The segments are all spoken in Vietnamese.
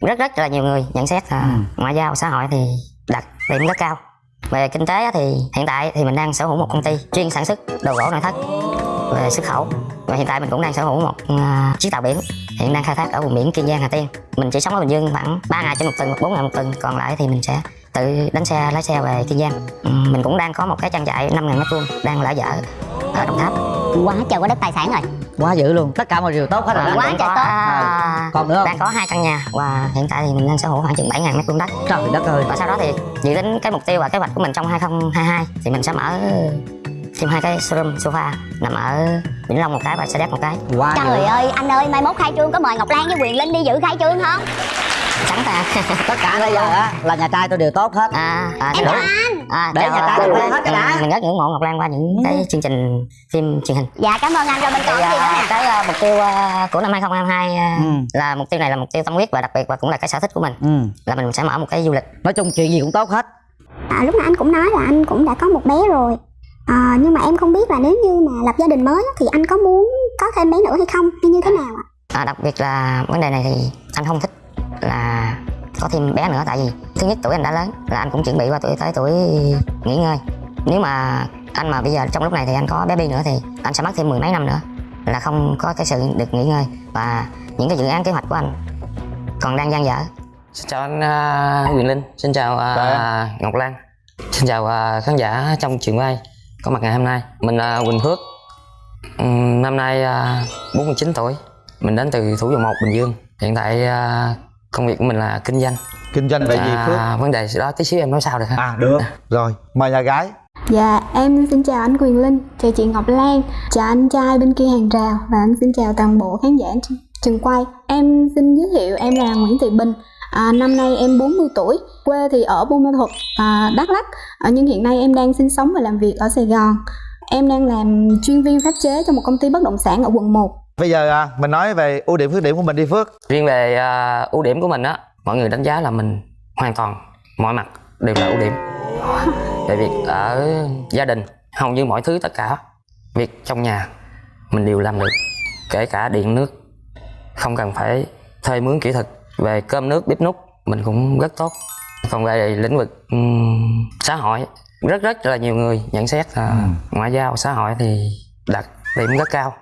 rất rất là nhiều người nhận xét. Là Ừ. ngoại giao xã hội thì đặt điểm rất cao. Về kinh tế thì hiện tại thì mình đang sở hữu một công ty chuyên sản xuất đồ gỗ nội thất. Về xuất khẩu và hiện tại mình cũng đang sở hữu một à, chiếc tàu biển. Hiện đang khai thác ở vùng biển Kiên Giang Hà Tiên. Mình chỉ sống ở Bình Dương khoảng 3 ngày trên một tuần 4 ngày một tuần. Còn lại thì mình sẽ tự đánh xe lái xe về Kiên Giang. Ừ, mình cũng đang có một cái trang trại 5 ngàn mét vuông đang lỡ dở ở Đồng Tháp quá trời quá đất tài sản rồi. Quá dữ luôn. Tất cả mọi điều tốt hết rồi. Quá trời tốt. à, còn nữa không? Đang có hai căn nhà và hiện tại thì mình đang sở hữu khoảng chừng 7 ngàn mét vuông đất. Trời đất ơi. Và sau đó thì dự tính cái mục tiêu và kế hoạch của mình trong 2022 thì mình sẽ mở thêm hai cái showroom sofa nằm ở Vĩnh Long một cái và Sa Đéc một cái. Quá trời ơi anh ơi mai mốt khai trương có mời ngọc lan với quyền linh đi dự khai trương không sẵn ta. Tất cả bây giờ á là nhà trai tôi đều tốt hết. À, à, em đúng. chào anh à, Để nhà à, được quen hết cái đã. mình rất ngưỡng mộ Ngọc Lan qua những cái chương trình phim truyền hình. Dạ cảm ơn anh. Rồi mình thì còn gì nữa à, nè? cái à, mục tiêu à, của năm 2022 à, Ừ. là mục tiêu này là mục tiêu tâm huyết và đặc biệt và cũng là cái sở thích của mình. Ừ. là mình sẽ mở một cái du lịch. Nói chung chuyện gì cũng tốt hết. À, lúc nãy anh cũng nói là anh cũng đã có một bé rồi. À, nhưng mà em không biết là nếu như mà lập gia đình mới thì anh có muốn có thêm bé nữa hay không? Hay như thế nào ạ? À, đặc biệt là vấn đề này thì anh không thích là có thêm bé nữa tại vì thứ nhất tuổi anh đã lớn là anh cũng chuẩn bị qua tuổi tới tuổi nghỉ ngơi. Nếu mà anh mà bây giờ trong lúc này thì anh có bé bi nữa thì anh sẽ mất thêm mười mấy năm nữa là không có cái sự được nghỉ ngơi và những cái dự án kế hoạch của anh còn đang dang dở. Xin chào anh uh, Quyền Linh xin chào uh, Ngọc Lan. Xin chào uh, khán giả trong trường quay. Có mặt ngày hôm nay mình là Quỳnh Phước. Ừm, năm nay uh, 49 tuổi. Mình đến từ Thủ Dầu Một Bình Dương. Hiện tại à, công việc của mình là kinh doanh kinh doanh về gì Phước à, vấn đề đó tí xíu em nói sao được ha à được rồi mời nhà gái Dạ, em xin chào anh Quyền Linh, chào chị Ngọc Lan, chào anh trai bên kia hàng rào và em xin chào toàn bộ khán giả trường quay. Em xin giới thiệu em là Nguyễn Thị Bình. À, năm nay em 40 tuổi, quê thì ở Buôn Ma Thuột, à, Đắk Lắk. À, nhưng hiện nay em đang sinh sống và làm việc ở Sài Gòn. Em đang làm chuyên viên pháp chế cho một công ty bất động sản ở quận 1. Bây giờ à, mình nói về ưu điểm khuyết điểm của mình đi Phước. Riêng về à, ưu điểm của mình á mọi người đánh giá là mình hoàn toàn mọi mặt đều là ưu điểm. Về việc ở gia đình hầu như mọi thứ tất cả việc trong nhà mình đều làm được. Kể cả điện nước không cần phải thuê mướn kỹ thuật. Về cơm nước bếp nút mình cũng rất tốt. Còn về lĩnh vực ừm, xã hội rất rất là nhiều người nhận xét là ngoại giao xã hội thì đặt điểm rất cao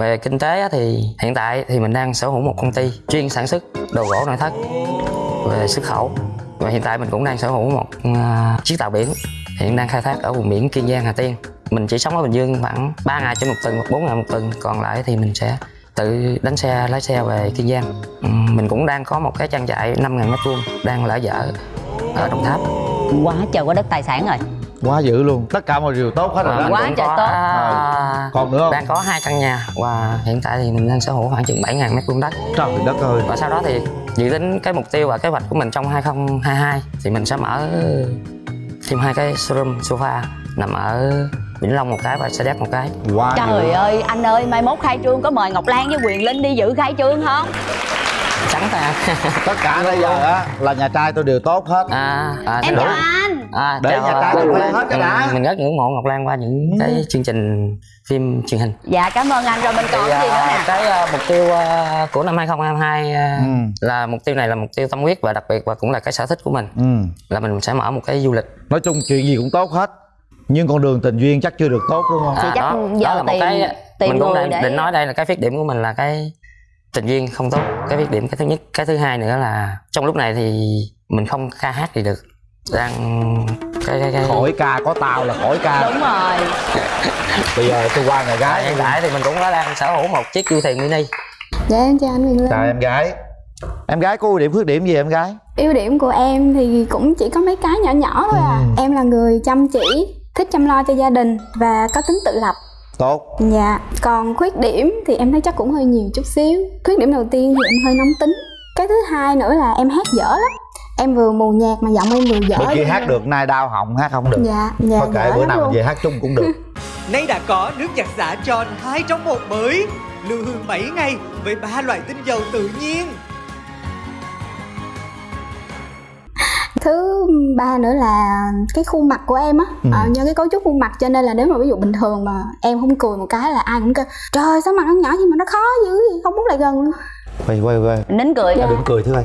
về kinh tế thì hiện tại thì mình đang sở hữu một công ty chuyên sản xuất đồ gỗ nội thất về xuất khẩu. Và hiện tại mình cũng đang sở hữu một à, chiếc tàu biển hiện đang khai thác ở vùng biển Kiên Giang, Hà Tiên. Mình chỉ sống ở Bình Dương khoảng 3 ngày trên một tuần hoặc bốn ngày một tuần, còn lại thì mình sẽ tự đánh xe, lái xe về Kiên Giang. Ừ, mình cũng đang có một cái trang trại 5 ngàn mét vuông đang lỡ dở ở Đồng Tháp. Quá trời, quá đất tài sản rồi quá dữ luôn. Tất cả mọi điều tốt hết rồi mình quá trời có, tốt. à, còn nữa không? Đang có hai căn nhà và hiện tại thì mình đang sở hữu khoảng chừng 7 ngàn mét vuông đất. Trời đất ơi. Và sau đó thì dự tính cái mục tiêu và kế hoạch của mình trong 2022 thì mình sẽ mở thêm hai cái showroom sofa nằm ở Vĩnh Long một cái và Sa Đéc một cái. Quá trời ơi anh ơi mai mốt khai trương có mời ngọc lan với quyền linh đi dự khai trương không sẵn ta. Tất cả bây giờ á là nhà trai tôi đều tốt hết. À, à, em chào anh. À, Để chào, nhà trai à, được quen hết cái đã. mình rất ngưỡng mộ Ngọc Lan qua những cái chương trình phim truyền hình. Dạ cảm ơn anh. Rồi mình còn thì gì nữa à, nè? cái à, mục tiêu à, của năm 2022 à, ừ. là mục tiêu này là mục tiêu tâm huyết và đặc biệt và cũng là cái sở thích của mình. Ừ. Là mình sẽ mở một cái du lịch. Nói chung chuyện gì cũng tốt hết. Nhưng con đường tình duyên chắc chưa được tốt đúng không? Thì chắc đó, giờ đó là một cái tìm mình cũng để- định nói đây là cái khuyết điểm của mình là cái tình duyên không tốt. Cái khuyết điểm cái thứ nhất. Cái thứ hai nữa là trong lúc này thì mình không ca hát gì được. Đang cái cái cái khỏi ca có tao là khỏi ca. Đúng rồi. Bây giờ tôi qua nhà gái. Hiện tại thì mình cũng có đang sở hữu một chiếc du thuyền mini. Dạ em chào anh Linh. chào em gái. Em gái có ưu điểm khuyết điểm gì em gái? Ưu điểm của em thì cũng chỉ có mấy cái nhỏ nhỏ thôi à. Ừ. Em là người chăm chỉ, thích chăm lo cho gia đình và có tính tự lập. Tốt Dạ, còn khuyết điểm thì em thấy chắc cũng hơi nhiều chút xíu. Khuyết điểm đầu tiên thì em hơi nóng tính. Cái thứ hai nữa là em hát dở lắm. Em vừa mù nhạc mà giọng em vừa dở. bữa kia hát được nay đau họng hát không được Dạ, dạ. thôi kệ bữa nào về hát chung cũng được Nay đã có nước giặt xả tròn 2 trong 1 mới Lưu hương 7 ngày với ba loại tinh dầu tự nhiên Thứ ba nữa là cái khuôn mặt của em á. Ừ. ờ, Do cái cấu trúc khuôn mặt cho nên là nếu mà ví dụ bình thường mà em không cười một cái là ai cũng kêu Trời sao mặt nó nhỏ gì mà nó khó dữ gì không muốn lại gần luôn. Quay quay quay. Nín cười. Dạ. đừng cười thưa ơi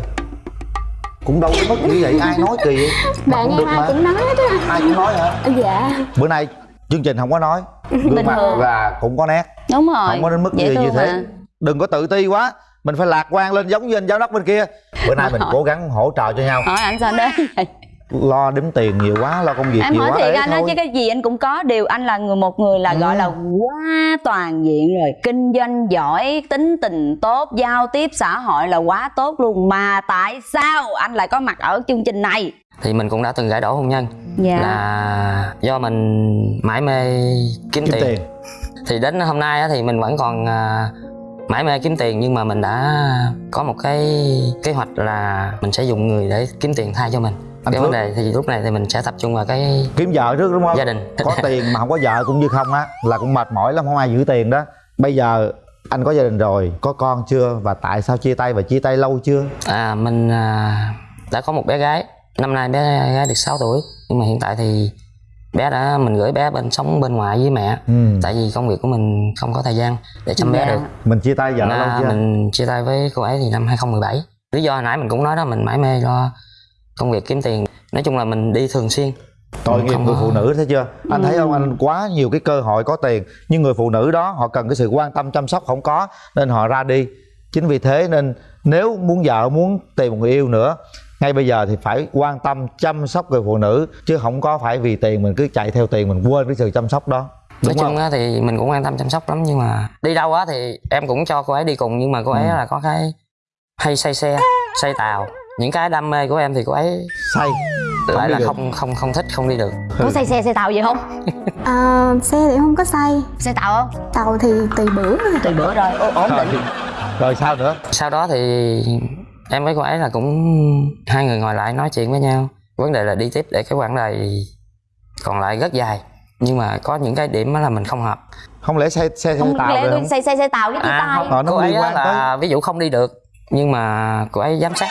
cũng đâu có mất như vậy ai nói kỳ vậy? Bạn cũng em được ai mà. cũng nói hết á ai cũng nói hả? Dạ. Bữa nay chương trình không có nói. Gương Bình mặt thường. và cũng có nét. Đúng rồi. không có đến mức dễ như, như thế. mà. đừng có tự ti quá mình phải lạc quan lên giống như anh giáo đốc bên kia. Bữa nay mình Hỏi. cố gắng hỗ trợ cho nhau. Hỏi anh sao đến lo đếm tiền nhiều quá lo công việc em nhiều hỏi quá thiệt anh thôi. chứ cái gì anh cũng có điều anh là người một người là Ừ. gọi là quá toàn diện rồi. Kinh doanh giỏi tính tình tốt giao tiếp xã hội là quá tốt luôn. Mà tại sao anh lại có mặt ở chương trình này? Thì mình cũng đã từng gãy đổ hôn nhân. Dạ. Là do mình mãi mê kiếm, kiếm tiền. tiền. Thì đến hôm nay á, thì mình vẫn còn à, mãi mê kiếm tiền nhưng mà mình đã có một cái kế hoạch là mình sẽ dùng người để kiếm tiền thay cho mình. Anh cái Phước. vấn đề thì lúc này thì mình sẽ tập trung vào cái kiếm vợ trước đúng không? gia đình. Có tiền mà không có vợ cũng như không á là cũng mệt mỏi lắm không ai giữ tiền đó. Bây giờ anh có gia đình rồi có con chưa? Và tại sao chia tay và chia tay lâu chưa? À mình à, đã có một bé gái. Năm nay bé gái được 6 tuổi. Nhưng mà hiện tại thì bé đã mình gửi bé bên sống bên ngoài với mẹ. Ừ. tại vì công việc của mình không có thời gian để chăm bé Dạ. được. Mình chia tay vợ lâu chưa mình chia tay với cô ấy thì năm 2017 lý do hồi nãy mình cũng nói đó mình mãi mê lo công việc kiếm tiền. Nói chung là mình đi thường xuyên. Tội nghiệp người có- phụ nữ thấy chưa? Anh thấy không? Anh quá nhiều cái cơ hội có tiền. Nhưng người phụ nữ đó họ cần cái sự quan tâm chăm sóc không có nên họ ra đi. Chính vì thế nên nếu muốn vợ muốn tìm một người yêu nữa ngay bây giờ thì phải quan tâm chăm sóc người phụ nữ chứ không có phải vì tiền mình cứ chạy theo tiền mình quên cái sự chăm sóc đó. Nói đúng chung không? á thì mình cũng quan tâm chăm sóc lắm nhưng mà đi đâu á thì em cũng cho cô ấy đi cùng nhưng mà cô ấy Ừ. là có cái hay say xe say tàu. Những cái đam mê của em thì cô ấy say. lại là được. không không không thích không đi được. Có say xe xe tàu gì không? À, xe thì không có say. Xe tàu không? Tàu thì tùy bữa. Tùy bữa rồi. Ô- ổn rồi, định. rồi sao nữa? Sau đó thì em với cô ấy là cũng hai người ngồi lại nói chuyện với nhau. Vấn đề là đi tiếp để cái quãng đời còn lại rất dài. Nhưng mà có những cái điểm đó là mình không hợp. Không lẽ xe xe, xe không tàu lẽ không? say say xe tàu cái chia tay? Không, Ờ, nó cô ấy là ví dụ không đi được nhưng mà cô ấy giám sát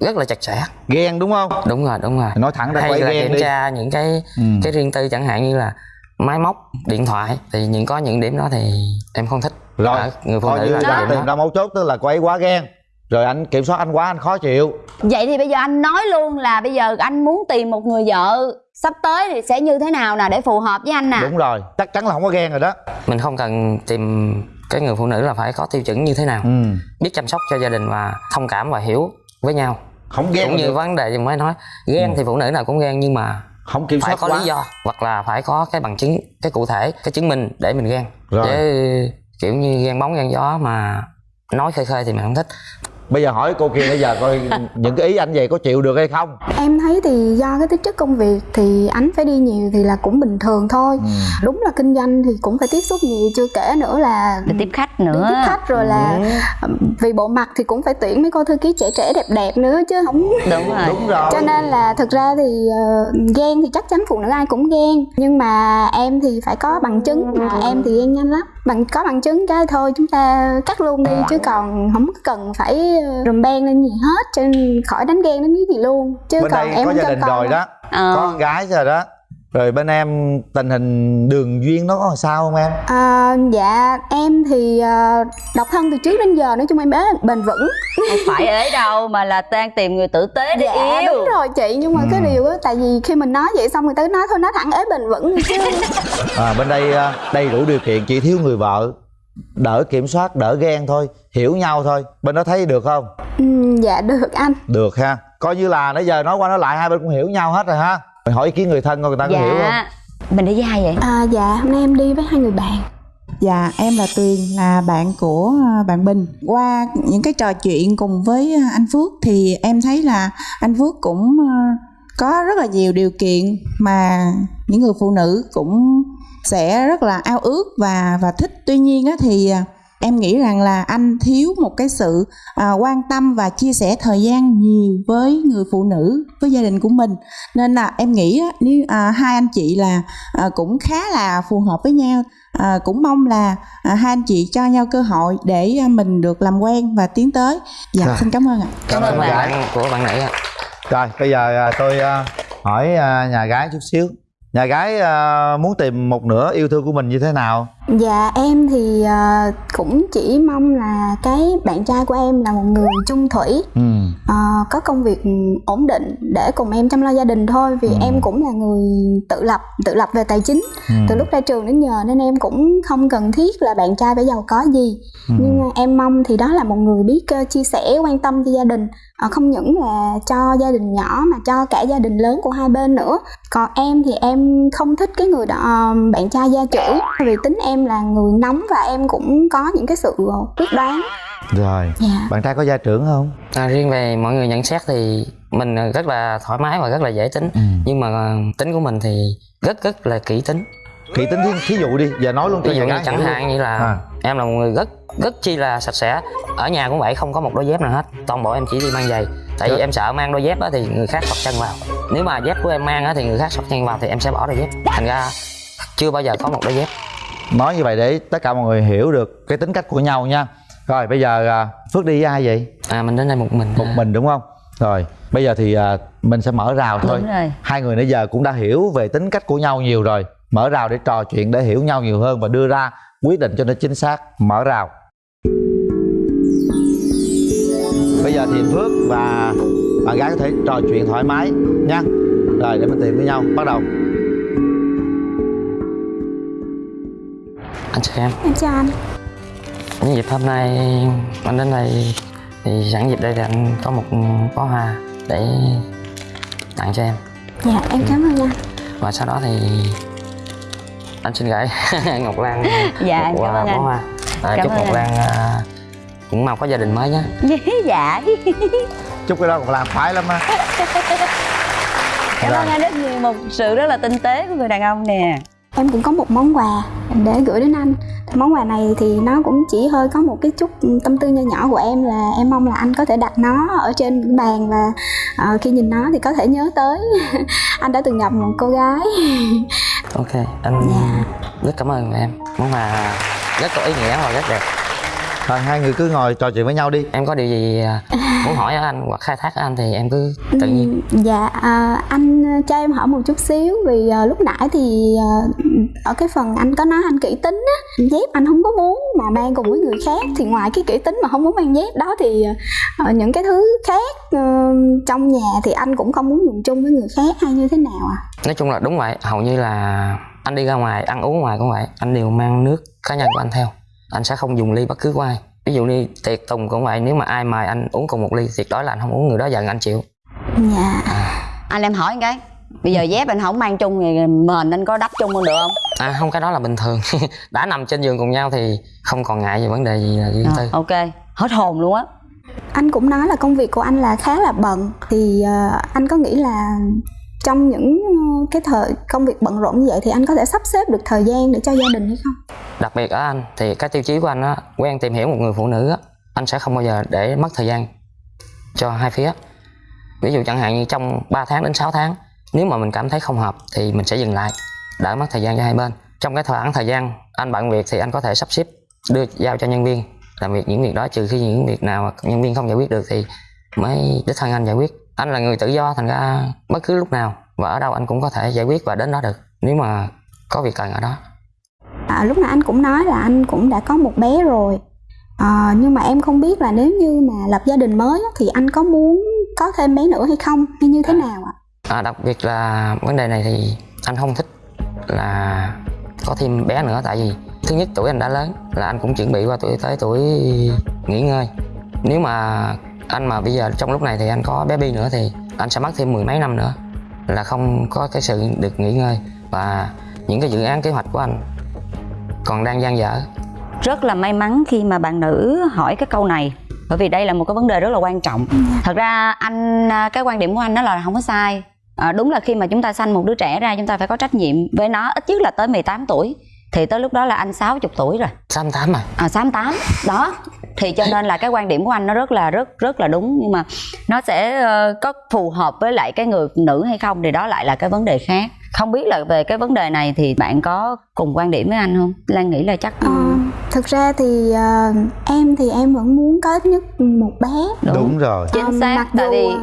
rất là chặt chẽ. Ghen đúng không? Đúng rồi đúng rồi. Nói thẳng ra hay quay là ghen kiểm đi. tra những cái ừ. cái riêng tư chẳng hạn như là máy móc điện thoại. Thì những có những điểm đó thì em không thích. Rồi Ở người phụ nữ là tìm đó. ra mấu chốt tức là cô ấy quá ghen rồi anh kiểm soát anh quá anh khó chịu vậy thì bây giờ anh nói luôn là bây giờ anh muốn tìm một người vợ sắp tới thì sẽ như thế nào nè để phù hợp với anh nè đúng rồi chắc chắn là không có ghen rồi đó mình không cần tìm cái người phụ nữ là phải có tiêu chuẩn như thế nào ừ. biết chăm sóc cho gia đình và thông cảm và hiểu với nhau không ghen cũng như được. vấn đề mới nói ghen Ừ. thì phụ nữ nào cũng ghen nhưng mà không kiểm phải soát có quá lý do hoặc là phải có cái bằng chứng cái cụ thể cái chứng minh để mình ghen Rồi. chứ kiểu như ghen bóng ghen gió mà nói khơi khơi thì mình không thích bây giờ hỏi cô kia bây giờ coi những cái ý anh về có chịu được hay không? Em thấy thì do cái tính chất công việc thì anh phải đi nhiều thì là cũng bình thường thôi. Ừ. đúng là kinh doanh thì cũng phải tiếp xúc nhiều chưa kể nữa là để tiếp khách nữa. Tiếp khách rồi là ừm, vì bộ mặt thì cũng phải tuyển mấy cô thư ký trẻ trẻ đẹp đẹp nữa chứ không đúng rồi. Đúng rồi. Cho nên là thực ra thì ờ, ghen thì chắc chắn phụ nữ ai cũng ghen nhưng mà em thì phải có bằng chứng. Mà em thì ghen nhanh lắm. Bằng có bằng chứng cái thôi chúng ta cắt luôn đi chứ còn không cần phải rùm beng lên gì hết cho nên khỏi đánh ghen đến cái gì luôn. Chứ bên còn đây em có gia đình con rồi đó. Ờ. có con gái rồi đó. Rồi bên em tình hình đường duyên nó có sao không em? À, dạ em thì ờ, độc thân từ trước đến giờ nói chung em bé bền vững. Không phải ấy đâu mà là đang tìm người tử tế để dạ yêu. đúng rồi chị nhưng mà cái Ừ. điều á tại vì khi mình nói vậy xong người ta nói thôi nói thẳng ế bền vững đi chứ. À, bên đây à, đầy đủ điều kiện chỉ thiếu người vợ đỡ kiểm soát đỡ ghen thôi hiểu nhau thôi. Bên đó thấy được không? Ừ, dạ được anh. Được ha. Coi như là nãy giờ nói qua nói lại hai bên cũng hiểu nhau hết rồi ha. Mình hỏi ý kiến người thân coi người ta có hiểu không? Dạ mình đi với ai vậy? À, dạ hôm nay em đi với hai người bạn. Dạ, em là Tuyền, là bạn của à, bạn Bình. Qua những cái trò chuyện cùng với à, anh Phước thì em thấy là anh Phước cũng à, có rất là nhiều điều kiện mà những người phụ nữ cũng sẽ rất là ao ước và và thích. Tuy nhiên á thì à, em nghĩ rằng là anh thiếu một cái sự à, quan tâm và chia sẻ thời gian nhiều với người phụ nữ, với gia đình của mình. Nên là em nghĩ á, nếu à, hai anh chị là à, cũng khá là phù hợp với nhau à, cũng mong là à, hai anh chị cho nhau cơ hội để à, mình được làm quen và tiến tới dạ Rồi. xin cảm ơn ạ cảm ơn bạn của bạn nãy ạ rồi bây giờ à, tôi à, hỏi à, nhà gái chút xíu nhà gái à, muốn tìm một nửa yêu thương của mình như thế nào? Dạ em thì ờ, cũng chỉ mong là cái bạn trai của em là một người chung thủy ừ ờ, có công việc ổn định để cùng em chăm lo gia đình thôi vì Ừ. em cũng là người tự lập tự lập về tài chính ừ. từ lúc ra trường đến giờ nên em cũng không cần thiết là bạn trai phải giàu có gì Ừ. nhưng mà em mong thì đó là một người biết ờ, chia sẻ quan tâm cho gia đình Ờ, không những là cho gia đình nhỏ mà cho cả gia đình lớn của hai bên nữa còn em thì em không thích cái người đó ờ, bạn trai gia trưởng vì tính em là người nóng và em cũng có những cái sự ờ, quyết đoán. Rồi. Dạ. Bạn trai có gia trưởng không? À, riêng về mọi người nhận xét thì mình rất là thoải mái và rất là dễ tính. Ừ. nhưng mà ờ, tính của mình thì rất rất là kỹ tính. Kỹ tính thí, thí dụ đi giờ nói luôn cho ví dụ nhà như gái chẳng hạn như là À. em là một người rất rất chi là sạch sẽ. Ở nhà cũng vậy không có một đôi dép nào hết. Toàn bộ em chỉ đi mang giày. Tại vì Dạ. em sợ mang đôi dép á thì người khác sọt chân vào. Nếu mà dép của em mang á thì người khác sọt chân vào thì em sẽ bỏ đôi dép. Thành ra chưa bao giờ có một đôi dép nói như vậy để tất cả mọi người hiểu được cái tính cách của nhau nha. Rồi bây giờ à, phước đi với ai vậy? À mình đến đây một mình. Một mình đúng không? Rồi bây giờ thì à, mình sẽ mở rào thôi. Đúng rồi. Hai người nãy giờ cũng đã hiểu về tính cách của nhau nhiều rồi. Mở rào để trò chuyện để hiểu nhau nhiều hơn và đưa ra quyết định cho nó chính xác. Mở rào. Bây giờ thì phước và bạn gái có thể trò chuyện thoải mái nha. Rồi để mình tìm với nhau. Bắt đầu anh chào em. Em chào anh. Những dịp hôm nay anh đến đây thì sẵn dịp đây thì anh có một bó hoa để tặng cho em. Dạ em cảm ơn anh. Và sau đó thì anh xin gửi Ngọc Lan Dạ, một cảm ơn bó anh. hoa. À, Cảm chúc Ngọc anh. Lan à, cũng mau có gia đình mới nhé. Dạ chúc cái đó còn làm khoái lắm á. Cảm ơn anh rất nhiều. Một sự rất là tinh tế của người đàn ông nè. Em cũng có một món quà để gửi đến anh. Món quà này thì nó cũng chỉ hơi có một cái chút tâm tư nho nhỏ của em là em mong là anh có thể đặt nó ở trên bàn và ờ, khi nhìn nó thì có thể nhớ tới. Anh đã từng gặp một cô gái. Ok anh Dạ. rất cảm ơn em. Món quà rất có ý nghĩa và rất đẹp rồi hai người cứ ngồi trò chuyện với nhau đi. Em có điều gì à, muốn hỏi ở anh hoặc khai thác ở anh thì em cứ tự nhiên. Ừm, dạ à, anh cho em hỏi một chút xíu vì à, lúc nãy thì à, ở cái phần anh có nói anh kỹ tính á dép anh không có muốn mà mang cùng với người khác thì ngoài cái kỹ tính mà không muốn mang dép đó thì à, những cái thứ khác ờ, trong nhà thì anh cũng không muốn dùng chung với người khác hay như thế nào à? Nói chung là đúng vậy hầu như là anh đi ra ngoài ăn uống ngoài cũng vậy anh đều mang nước cá nhân của anh theo anh sẽ không dùng ly bất cứ của ai. Ví dụ như tiệc tùng cũng vậy nếu mà ai mời anh uống cùng một ly tuyệt đối là anh không uống người đó giận anh chịu. Dạ. Anh em hỏi cái bây giờ dép anh không mang chung thì mền anh có đắp chung luôn được không? À không cái đó là bình thường. Đã nằm trên giường cùng nhau thì không còn ngại về vấn đề gì là riêng Ờ, tư ok. Hết hồn luôn á. Anh cũng nói là công việc của anh là khá là bận thì ờ, anh có nghĩ là trong những ờ, cái thời công việc bận rộn như vậy thì anh có thể sắp xếp được thời gian để cho gia đình hay không? Đặc biệt ở anh, thì cái tiêu chí của anh á, quen tìm hiểu một người phụ nữ á, anh sẽ không bao giờ để mất thời gian cho hai phía. Ví dụ chẳng hạn như trong 3 tháng đến 6 tháng, nếu mà mình cảm thấy không hợp thì mình sẽ dừng lại, đỡ mất thời gian cho hai bên. Trong cái khoảng thời gian anh bận việc thì anh có thể sắp xếp đưa giao cho nhân viên, làm việc những việc đó, trừ khi những việc nào mà nhân viên không giải quyết được thì mới đích thân anh giải quyết anh là người tự do thành ra bất cứ lúc nào và ở đâu anh cũng có thể giải quyết và đến đó được nếu mà có việc cần ở đó. À, lúc nãy anh cũng nói là anh cũng đã có một bé rồi. À, nhưng mà em không biết là nếu như mà lập gia đình mới thì anh có muốn có thêm bé nữa hay không hay như thế nào ạ? À, đặc biệt là vấn đề này thì anh không thích là có thêm bé nữa tại vì thứ nhất tuổi anh đã lớn là anh cũng chuẩn bị qua tuổi tới tuổi nghỉ ngơi. Nếu mà anh mà bây giờ trong lúc này thì anh có bé bi nữa thì anh sẽ mất thêm mười mấy năm nữa. Là không có cái sự được nghỉ ngơi và những cái dự án kế hoạch của anh còn đang dang dở. Rất là may mắn khi mà bạn nữ hỏi cái câu này bởi vì đây là một cái vấn đề rất là quan trọng. Thật ra anh à, cái quan điểm của anh đó là không có sai. À, đúng là khi mà chúng ta sanh một đứa trẻ ra chúng ta phải có trách nhiệm. Với nó ít nhất là tới 18 tuổi thì tới lúc đó là anh 60 tuổi rồi. Xăm tám mà à 68 đó thì cho nên là cái quan điểm của anh nó rất là rất rất là đúng. Nhưng mà nó sẽ ờ, có phù hợp với lại cái người nữ hay không thì đó lại là cái vấn đề khác. Không biết là về cái vấn đề này thì bạn có cùng quan điểm với anh không? Lan nghĩ là chắc Ờ, thực ra thì ờ, em thì em vẫn muốn có ít nhất một bé. Đúng, rồi. Chính Ờ, xác mặc tại dù vì ờ,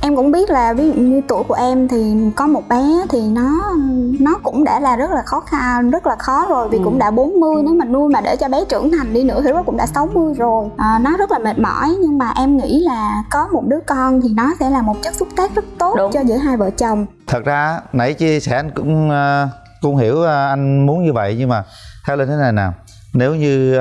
em cũng biết là ví dụ như tuổi của em thì có một bé thì nó nó cũng đã là rất là khó khăn rất là khó rồi vì Ừ. cũng đã 40 nếu mà nuôi mà để cho bé trưởng thành đi nữa thì nó cũng đã 60 rồi à, nó rất là mệt mỏi nhưng mà em nghĩ là có một đứa con thì nó sẽ là một chất xúc tác rất tốt Đúng. cho giữa hai vợ chồng thật ra nãy chia sẻ anh cũng ờ, cũng hiểu ờ, anh muốn như vậy nhưng mà theo lên thế này nè nếu như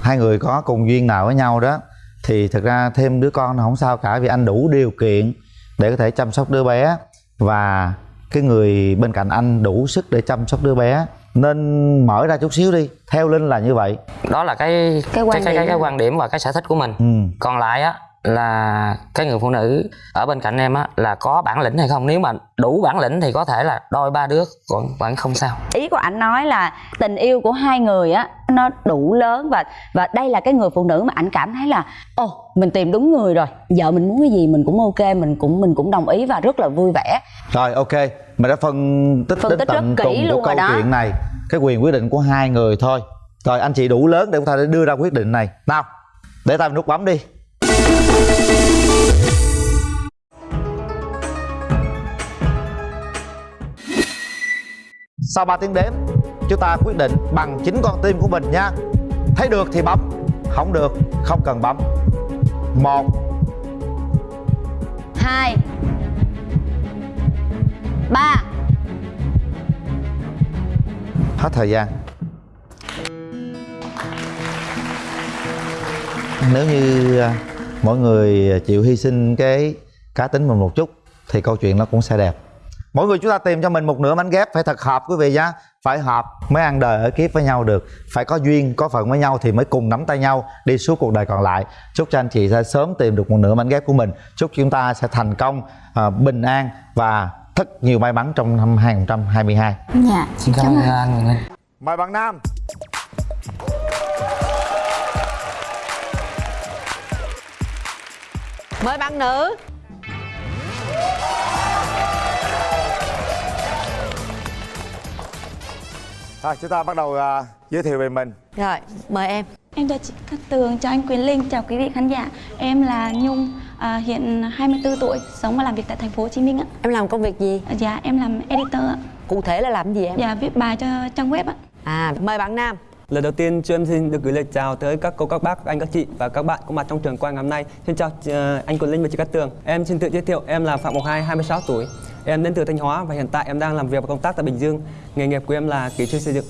hai người có cùng duyên nào với nhau đó thì thật ra thêm đứa con là không sao cả vì anh đủ điều kiện để có thể chăm sóc đứa bé và cái người bên cạnh anh đủ sức để chăm sóc đứa bé nên mở ra chút xíu đi theo linh là như vậy đó là cái Cái quan cái, cái, điểm. cái quan điểm và cái sở thích của mình ừ. còn lại á là cái người phụ nữ ở bên cạnh em á là có bản lĩnh hay không? Nếu mà đủ bản lĩnh thì có thể là đôi ba đứa còn vẫn không sao. Ý của anh nói là tình yêu của hai người á nó đủ lớn và và đây là cái người phụ nữ mà anh cảm thấy là ồ mình tìm đúng người rồi. Vợ mình muốn cái gì mình cũng ok mình cũng mình cũng đồng ý và rất là vui vẻ. Rồi ok. Mình đã phân tích Phân đến tích tận rất kỹ cùng luôn của rồi câu đó. chuyện này cái quyền quyết định của hai người thôi. Rồi anh chị đủ lớn để có thể đưa ra quyết định này. Nào để tay nút bấm đi sau 3 tiếng đếm chúng ta quyết định bằng chính con tim của mình nha. Thấy được thì bấm không được không cần bấm. Một. Hai. Ba. Hết thời gian. Nếu như à, mỗi người chịu hy sinh cái cá tính mình một chút thì câu chuyện nó cũng sẽ đẹp. Mỗi người chúng ta tìm cho mình một nửa mảnh ghép phải thật hợp quý vị nhá. Phải hợp mới ăn đời ở kiếp với nhau được. Phải có duyên có phận với nhau thì mới cùng nắm tay nhau đi suốt cuộc đời còn lại. Chúc cho anh chị sẽ sớm tìm được một nửa mảnh ghép của mình. Chúc chúng ta sẽ thành công à, bình an và rất nhiều may mắn trong năm 2022 dạ xin cảm ơn anh mời bạn nam mời bạn nữ Rồi chúng ta bắt đầu à, giới thiệu về mình rồi mời em Em chào chị Cát Tường, chào anh Quyền Linh, chào quý vị khán giả. Em là Nhung, à, hiện 24 tuổi, sống và làm việc tại thành phố Hồ Chí Minh ạ. em làm công việc gì Dạ, em làm editor ạ. cụ thể là làm gì em Dạ, viết bài cho trang web ạ. à mời bạn nam Lời đầu tiên cho em xin được gửi lời chào tới các cô, các bác, các anh, các chị và các bạn có mặt trong trường quay ngày hôm nay. Xin chào ờ, anh Quỳnh Linh và chị Cát Tường. Em xin tự giới thiệu, em là Phạm Ngọc Hai, 26 tuổi. Em đến từ Thanh Hóa và hiện tại em đang làm việc và công tác tại Bình Dương. Nghề nghiệp của em là kỹ sư xây dựng.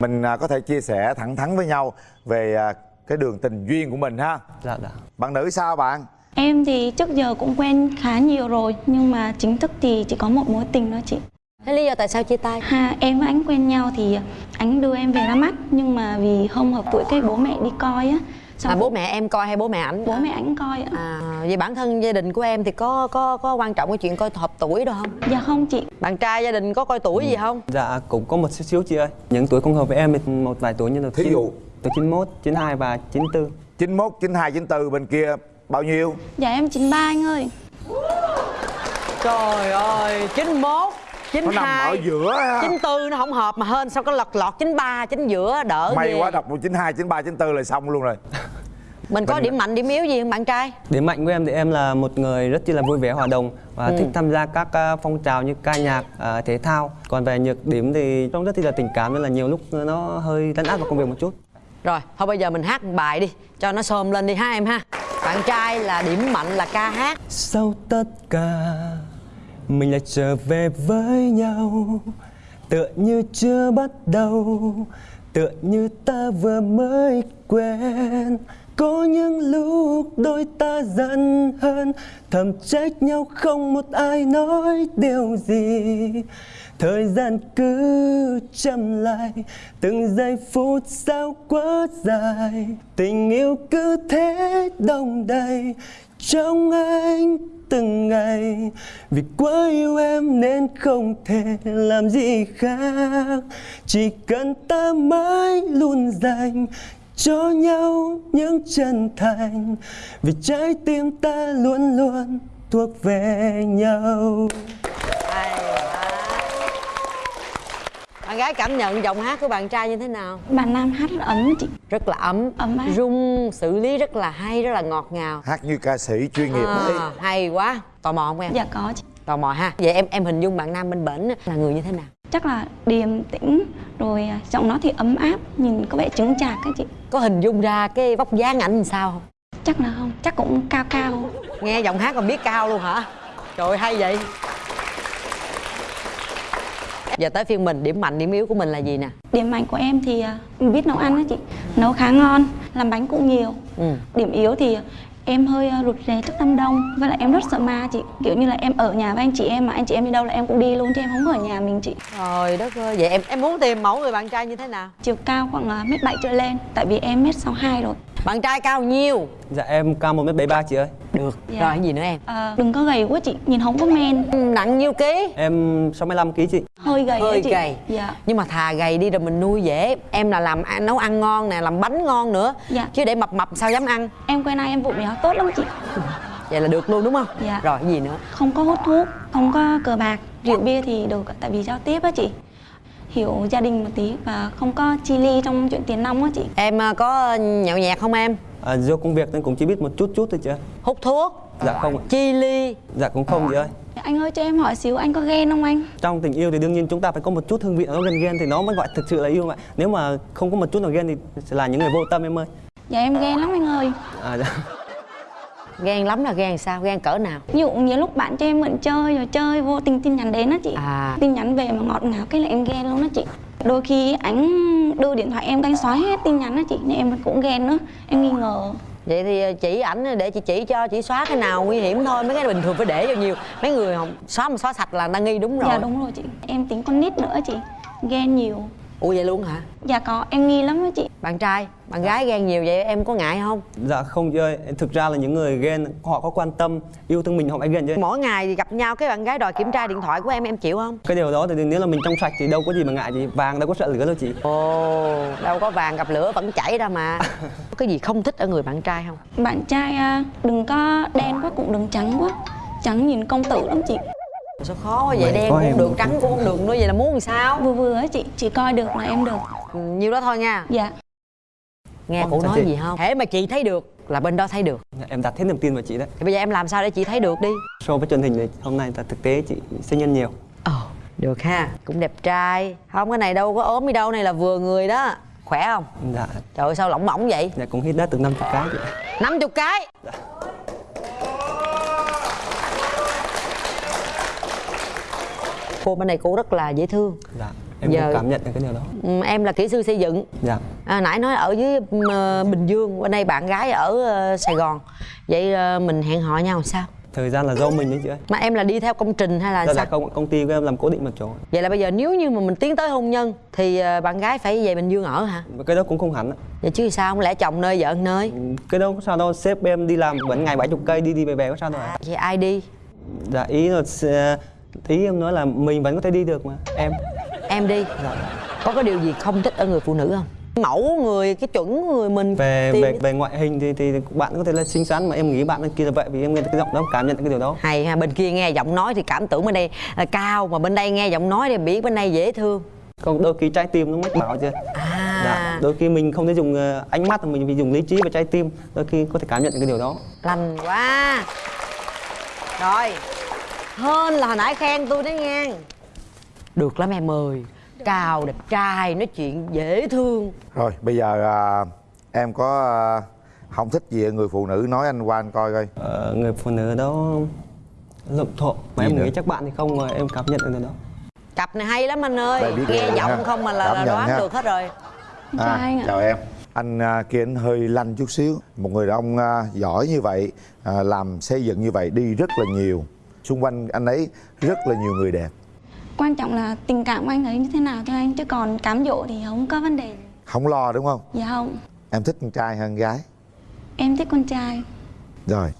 mình à, có thể chia sẻ thẳng thắn với nhau về à, cái đường tình duyên của mình ha Dạ, dạ. bạn nữ sao bạn Em thì trước giờ cũng quen khá nhiều rồi, nhưng mà chính thức thì chỉ có một mối tình thôi chị. Thế lý do tại sao chia tay Ha, em và anh quen nhau thì anh đưa em về ra mắt, nhưng mà vì không hợp tuổi cái bố mẹ đi coi á. Xong à bố mẹ em coi hay bố mẹ ảnh bố mẹ anh coi ạ. à vậy bản thân gia đình của em thì có có có quan trọng cái chuyện coi hợp tuổi đâu không Dạ không chị, bạn trai gia đình có coi tuổi gì không Dạ, cũng có một xíu xíu chị ơi. Những tuổi không hợp với em thì một vài tuổi như là Thí dụ? Tuổi 91, 92 và 94. 91, 92, 94 bên kia bao nhiêu dạ em 93 anh ơi. trời ơi 91 nó nằm ở 92 giữa ha. 94 nó không hợp mà hên sao có lọt lọt 93 chính giữa đỡ may ghê. quá đọc một 92, 93, 94 là xong luôn rồi. Mình có điểm mạnh điểm yếu gì không bạn trai? Điểm mạnh của em thì em là một người rất chi là vui vẻ hòa đồng và thích tham gia các ờ, phong trào như ca nhạc, ờ, thể thao. Còn về nhược điểm thì trông rất chi là tình cảm nên là nhiều lúc nó hơi lấn át vào công việc một chút. rồi thôi bây giờ mình hát một bài đi cho nó xôm lên đi ha em ha. Bạn trai là điểm mạnh là ca hát. Sau tất cả mình lại trở về với nhau. Tựa như chưa bắt đầu. Tựa như ta vừa mới quen. Có những lúc đôi ta giận hơn. Thầm trách nhau không một ai nói điều gì. Thời gian cứ chậm lại. Từng giây phút sao quá dài. Tình yêu cứ thế đông đầy. Trong anh từng ngày. Vì quá yêu em nên không thể làm gì khác. Chỉ cần ta mãi luôn dành cho nhau những chân thành. Vì trái tim ta luôn luôn thuộc về nhau bạn gái cảm nhận giọng hát của bạn trai như thế nào? Bạn nam hát rất ấm chị. Rất là ấm ấm áp rung xử lý rất là hay rất là ngọt ngào. Hát như ca sĩ chuyên nghiệp đấy. à, hay quá. Tò mò không em? Dạ có chị. Tò mò ha. Vậy em em hình dung bạn nam bên bển là người như thế nào? Chắc là điềm tĩnh rồi à, giọng nó thì ấm áp nhìn có vẻ chứng chạc á chị. Có hình dung ra cái vóc dáng ảnh sao không? Chắc là không. Chắc cũng cao cao. Nghe giọng hát còn biết cao luôn hả? Trời ơi, hay vậy giờ tới phiên mình điểm mạnh điểm yếu của mình là gì nè? Điểm mạnh của em thì à, biết nấu ăn á chị. Nấu khá ngon làm bánh cũng nhiều. Ừ. điểm yếu thì em hơi à, rụt rè trước đám đông với lại em rất sợ ma chị. Kiểu như là em ở nhà với anh chị em mà anh chị em đi đâu là em cũng đi luôn chứ em không ở nhà mình chị. Trời đất ơi vậy em em muốn tìm mẫu người bạn trai như thế nào? Chiều cao khoảng à, mét bảy trở lên tại vì em mét sáu hai rồi bạn trai cao nhiêu? Dạ em cao 1m73 chị ơi. Được. Dạ. rồi cái gì nữa em? À, đừng có gầy quá chị nhìn không có men. Ừ, nặng nhiêu ký? Em 65kg chị. Hơi gầy hơi chị. gầy. Dạ. Nhưng mà thà gầy đi rồi mình nuôi dễ. Em là làm nấu ăn ngon nè làm bánh ngon nữa. Dạ. chứ để mập mập sao dám ăn? Em quen ai em vụ béo tốt lắm chị. Vậy là được luôn đúng không? Dạ. rồi cái gì nữa? Không có hút thuốc không có cờ bạc rượu bia thì được tại vì giao tiếp á chị hiểu gia đình một tí và không có chi ly trong chuyện tiền nong á chị. Em à, có nhậu nhẹt không em? À, Do công việc nên cũng chỉ biết một chút chút thôi chị ơi hút thuốc? Dạ không ạ. Chi ly? Dạ cũng không chị ơi. Anh ơi cho em hỏi xíu anh có ghen không anh? Trong tình yêu thì đương nhiên chúng ta phải có một chút hương vị nó gần ghen thì nó mới gọi thực sự là yêu mà. Nếu mà không có một chút nào ghen thì sẽ là những người vô tâm em ơi. Dạ em ghen lắm anh ơi. À, dạ. Ghen lắm là ghen sao? Ghen cỡ nào? Ví dụ nhiều lúc bạn cho em mượn chơi rồi chơi vô tình tin nhắn đến á chị. À. Tin nhắn về mà ngọt ngào cái là em ghen luôn á chị. Đôi khi ảnh đưa điện thoại em canh xóa hết tin nhắn á chị nên em cũng ghen nữa. Em nghi ngờ. Vậy thì chỉ ảnh để chị chỉ cho chỉ xóa cái nào nguy hiểm thôi mấy cái bình thường phải để vào nhiều. Mấy người không xóa mà xóa sạch là đang nghi đúng rồi. dạ đúng rồi chị. Em tính con nít nữa chị ghen nhiều ủa vậy luôn hả? Dạ có em nghi lắm á chị. Bạn trai bạn gái ghen nhiều vậy em có ngại không? Dạ không chị ơi Thực ra là những người ghen họ có quan tâm yêu thương mình họ mới ghen chứ mỗi ngày gặp nhau cái bạn gái đòi kiểm tra điện thoại của em em chịu không? Cái điều đó thì nếu là mình trong sạch thì đâu có gì mà ngại gì Vàng đâu có sợ lửa đâu chị. Ồ đâu có vàng gặp lửa vẫn chảy ra mà. Có cái gì không thích ở người bạn trai không? Bạn trai à, đừng có đen quá cũng đừng trắng quá. Trắng nhìn công tử lắm chị sao khó quá vậy? Đen cũng được trắng cũng không được nữa vậy là muốn làm sao? Vừa vừa á chị chỉ coi được là em được. Ừ, nhiêu đó thôi nha. Dạ. Nghe Ồ, cụ nói chị? gì không? Thế mà chị thấy được là bên đó thấy được. Dạ, Em đặt hết niềm tin vào chị đấy. Thì bây giờ em làm sao để chị thấy được đi? So với truyền hình thì hôm nay là thực tế chị sinh nhân nhiều. Ồ được ha. Cũng đẹp trai. Không cái này đâu có ốm đi đâu này là vừa người đó. Khỏe không? Dạ, trời ơi sao lỏng mỏng vậy? Dạ cũng hít đã từ 50 cái chị 50 cái cô bên này cô rất là dễ thương. Dạ, em Giờ- cũng cảm nhận được cái điều đó. Ừ, em là kỹ sư xây dựng. Dạ, à, nãy nói ở dưới ờ, bình dương bên đây bạn gái ở ờ, sài gòn. Vậy ờ, mình hẹn hò nhau sao? Thời gian là do mình đấy chị ơi. Mà em là đi theo công trình hay là Dạ, sao? dạ, công, công ty của em làm cố định một chỗ. Vậy là bây giờ nếu như mà mình tiến tới hôn nhân thì ờ, bạn gái phải về bình dương ở hả? Cái đó cũng không hẳn vậy chứ sao? Không lẽ chồng nơi vợ nơi? Ừ, Cái đó có sao đâu, sếp em đi làm vẫn ngày 70 cây đi đi về về có sao đâu ạ. Vậy ai đi? Dạ, ý là ý em nói là mình vẫn có thể đi được mà. Em. Em đi. Dạ. có cái điều gì không thích ở người phụ nữ không? Mẫu người cái chuẩn người mình về tìm về về ngoại hình thì thì bạn có thể là xinh xắn mà em nghĩ bạn kia là vậy vì em nghe cái giọng đó cảm nhận cái điều đó. Hay ha bên kia nghe giọng nói thì cảm tưởng bên đây là cao mà bên đây nghe giọng nói thì biết bên đây dễ thương. Còn đôi khi trái tim nó mách bảo chưa à. Dạ đôi khi mình không thể dùng ờ, ánh mắt mà mình phải dùng lý trí và trái tim đôi khi có thể cảm nhận được cái điều đó. Lành quá. Rồi hơn là hồi nãy khen tôi đấy nha. Được lắm em ơi. Cao đẹp trai nói chuyện dễ thương. Rồi bây giờ à, em có à, không thích gì người phụ nữ nói anh qua anh coi coi. Ờ, người phụ nữ đó lộn thộn. Mà Gì em nữa? nghĩ chắc bạn thì không mà em cảm nhận được đó. Cặp này hay lắm anh ơi. Nghe rồi giọng ha. không mà là, Cảm là đoán ha. được hết rồi. Ạ. chào em. Anh à, kia anh hơi lanh chút xíu. Một người đàn ông à, giỏi như vậy à, làm xây dựng như vậy đi rất là nhiều xung quanh anh ấy rất là nhiều người đẹp. Quan trọng là tình cảm của anh ấy như thế nào thôi anh chứ còn cám dỗ thì không có vấn đề. Không lo đúng không? Dạ không. Em thích con trai hơn gái. Em thích con trai. Rồi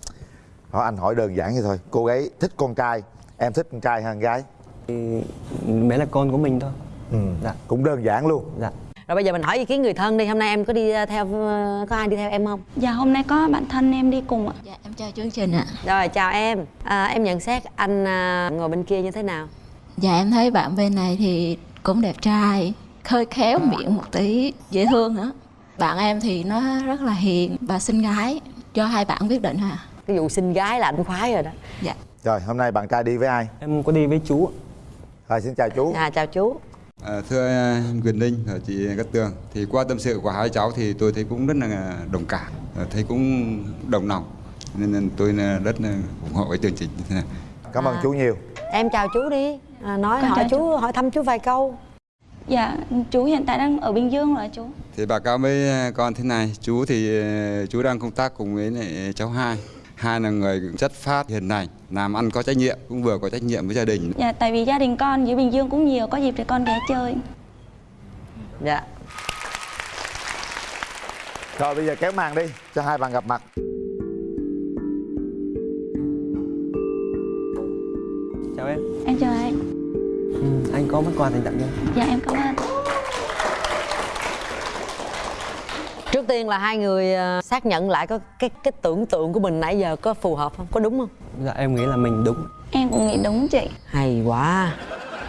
hỏi anh hỏi đơn giản vậy thôi. Cô gái thích con trai em thích con trai hơn gái. Thì bé là con của mình thôi. Ừ. Dạ. cũng đơn giản luôn. Dạ rồi bây giờ mình hỏi ý kiến người thân đi hôm nay em có đi ờ, theo ờ, có ai đi theo em không? Dạ hôm nay có bạn thân em đi cùng ạ. Dạ em chào chương trình ạ. Rồi chào em. À, em nhận xét anh à, ngồi bên kia như thế nào? Dạ em thấy bạn bên này thì cũng đẹp trai khơi khéo miệng một tí dễ thương nữa bạn em thì nó rất là hiền và xinh gái cho hai bạn quyết định ha cái vụ xinh gái là anh khoái rồi đó. Dạ. Rồi hôm nay bạn trai đi với ai? Em có đi với chú rồi xin chào chú. À chào chú À, thưa à, Quyền Linh và chị Cát Tường thì qua tâm sự của hai cháu thì tôi thấy cũng rất là đồng cảm à, thấy cũng đồng lòng. Nên tôi rất là ủng hộ cái chương trình. Như thế này cảm ơn À. chú nhiều. em chào chú đi. À, nói Con hỏi chào chú hỏi thăm chú vài câu. Dạ, chú hiện tại đang ở Bình Dương rồi chú. thì báo cáo với à, con thế này. Chú thì chú đang công tác cùng với cháu hai hai là người chất phát hiền lành làm ăn có trách nhiệm cũng vừa có trách nhiệm với gia đình Dạ, tại vì gia đình con dưới Bình Dương cũng nhiều, có dịp thì con ghé chơi. dạ rồi bây giờ kéo màn đi cho hai bạn gặp mặt chào em Em chào anh. ừ, anh có món quà dành tặng cho em Dạ em cảm ơn. Trước tiên là hai người à, xác nhận lại có cái cái tưởng tượng của mình nãy giờ có phù hợp không có đúng không dạ em nghĩ là mình đúng Em cũng nghĩ đúng chị. hay quá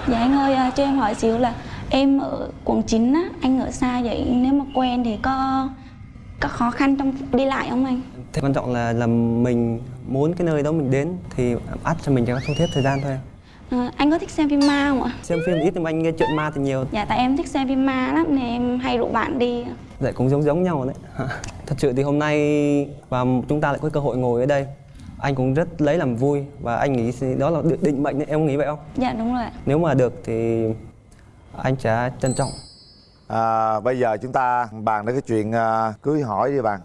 Dạ anh ơi, à, cho em hỏi xíu là em ở quận 9 á, anh ở xa vậy nếu mà quen thì có có khó khăn trong đi lại không anh? Thế quan trọng là là mình muốn cái nơi đó mình đến thì ắt cho mình chỉ có thu thiết thời gian thôi. À, anh có thích xem phim ma không ạ? Xem phim ít nhưng mà anh nghe chuyện ma thì nhiều. Dạ tại em thích xem phim ma lắm nên em hay rủ bạn đi. Dạ cũng giống giống nhau đấy. Thật sự thì hôm nay và chúng ta lại có cơ hội ngồi ở đây. Anh cũng rất lấy làm vui và anh nghĩ đó là định- mệnh đấy, em nghĩ vậy không? Dạ đúng rồi ạ. Nếu mà được thì anh sẽ trân trọng. à, bây giờ chúng ta bàn đến cái chuyện à, cưới hỏi đi bạn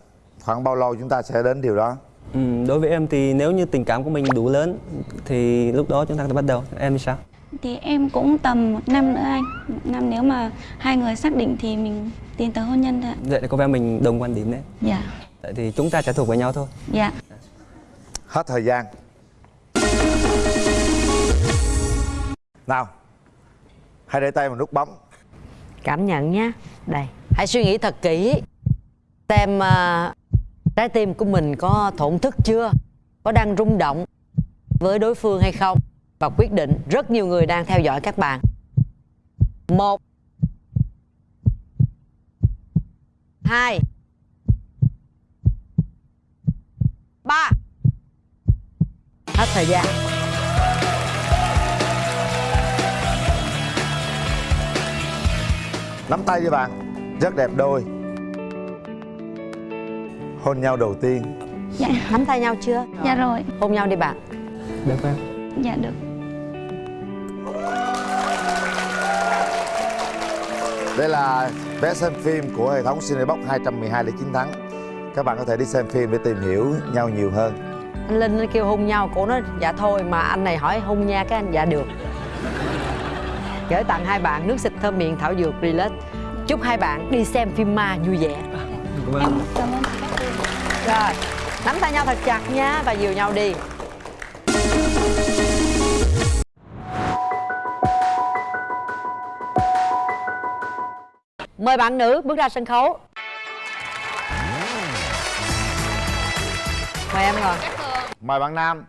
khoảng bao lâu chúng ta sẽ đến điều đó Ừ, đối với em thì nếu như tình cảm của mình đủ lớn thì lúc đó chúng ta có thể bắt đầu. Em thì sao? Thì em cũng tầm một năm nữa anh. Một năm nếu mà hai người xác định thì mình tiến tới hôn nhân thôi ạ. Vậy là có vẻ mình đồng quan điểm đấy. Dạ. Tại thì chúng ta sẽ thuộc về nhau thôi. Dạ. hết thời gian nào hãy để tay vào nút bấm cảm nhận nhé đây hãy suy nghĩ thật kỹ xem à, trái tim của mình có thổn thức chưa? Có đang rung động với đối phương hay không? Và quyết định, rất nhiều người đang theo dõi các bạn. Một, hai, ba. Hết thời gian. Nắm tay với bạn, rất đẹp đôi hôn nhau đầu tiên Dạ. nắm tay nhau chưa Dạ rồi. hôn nhau đi bạn Được không? Dạ được. Đây là vé xem phim của hệ thống Cinebox 212 để chiến thắng Các bạn có thể đi xem phim để tìm hiểu nhau nhiều hơn anh linh nó kêu hôn nhau cổ nói dạ thôi mà anh này hỏi hôn nha cái anh dạ được gửi tặng hai bạn nước xịt thơm miệng thảo dược relax chúc hai bạn đi xem phim ma vui vẻ Em cảm ơn các cô. Rồi nắm tay nhau thật chặt nha và dìu nhau đi. Mời bạn nữ bước ra sân khấu. Mời em ngồi. Mời bạn Nam.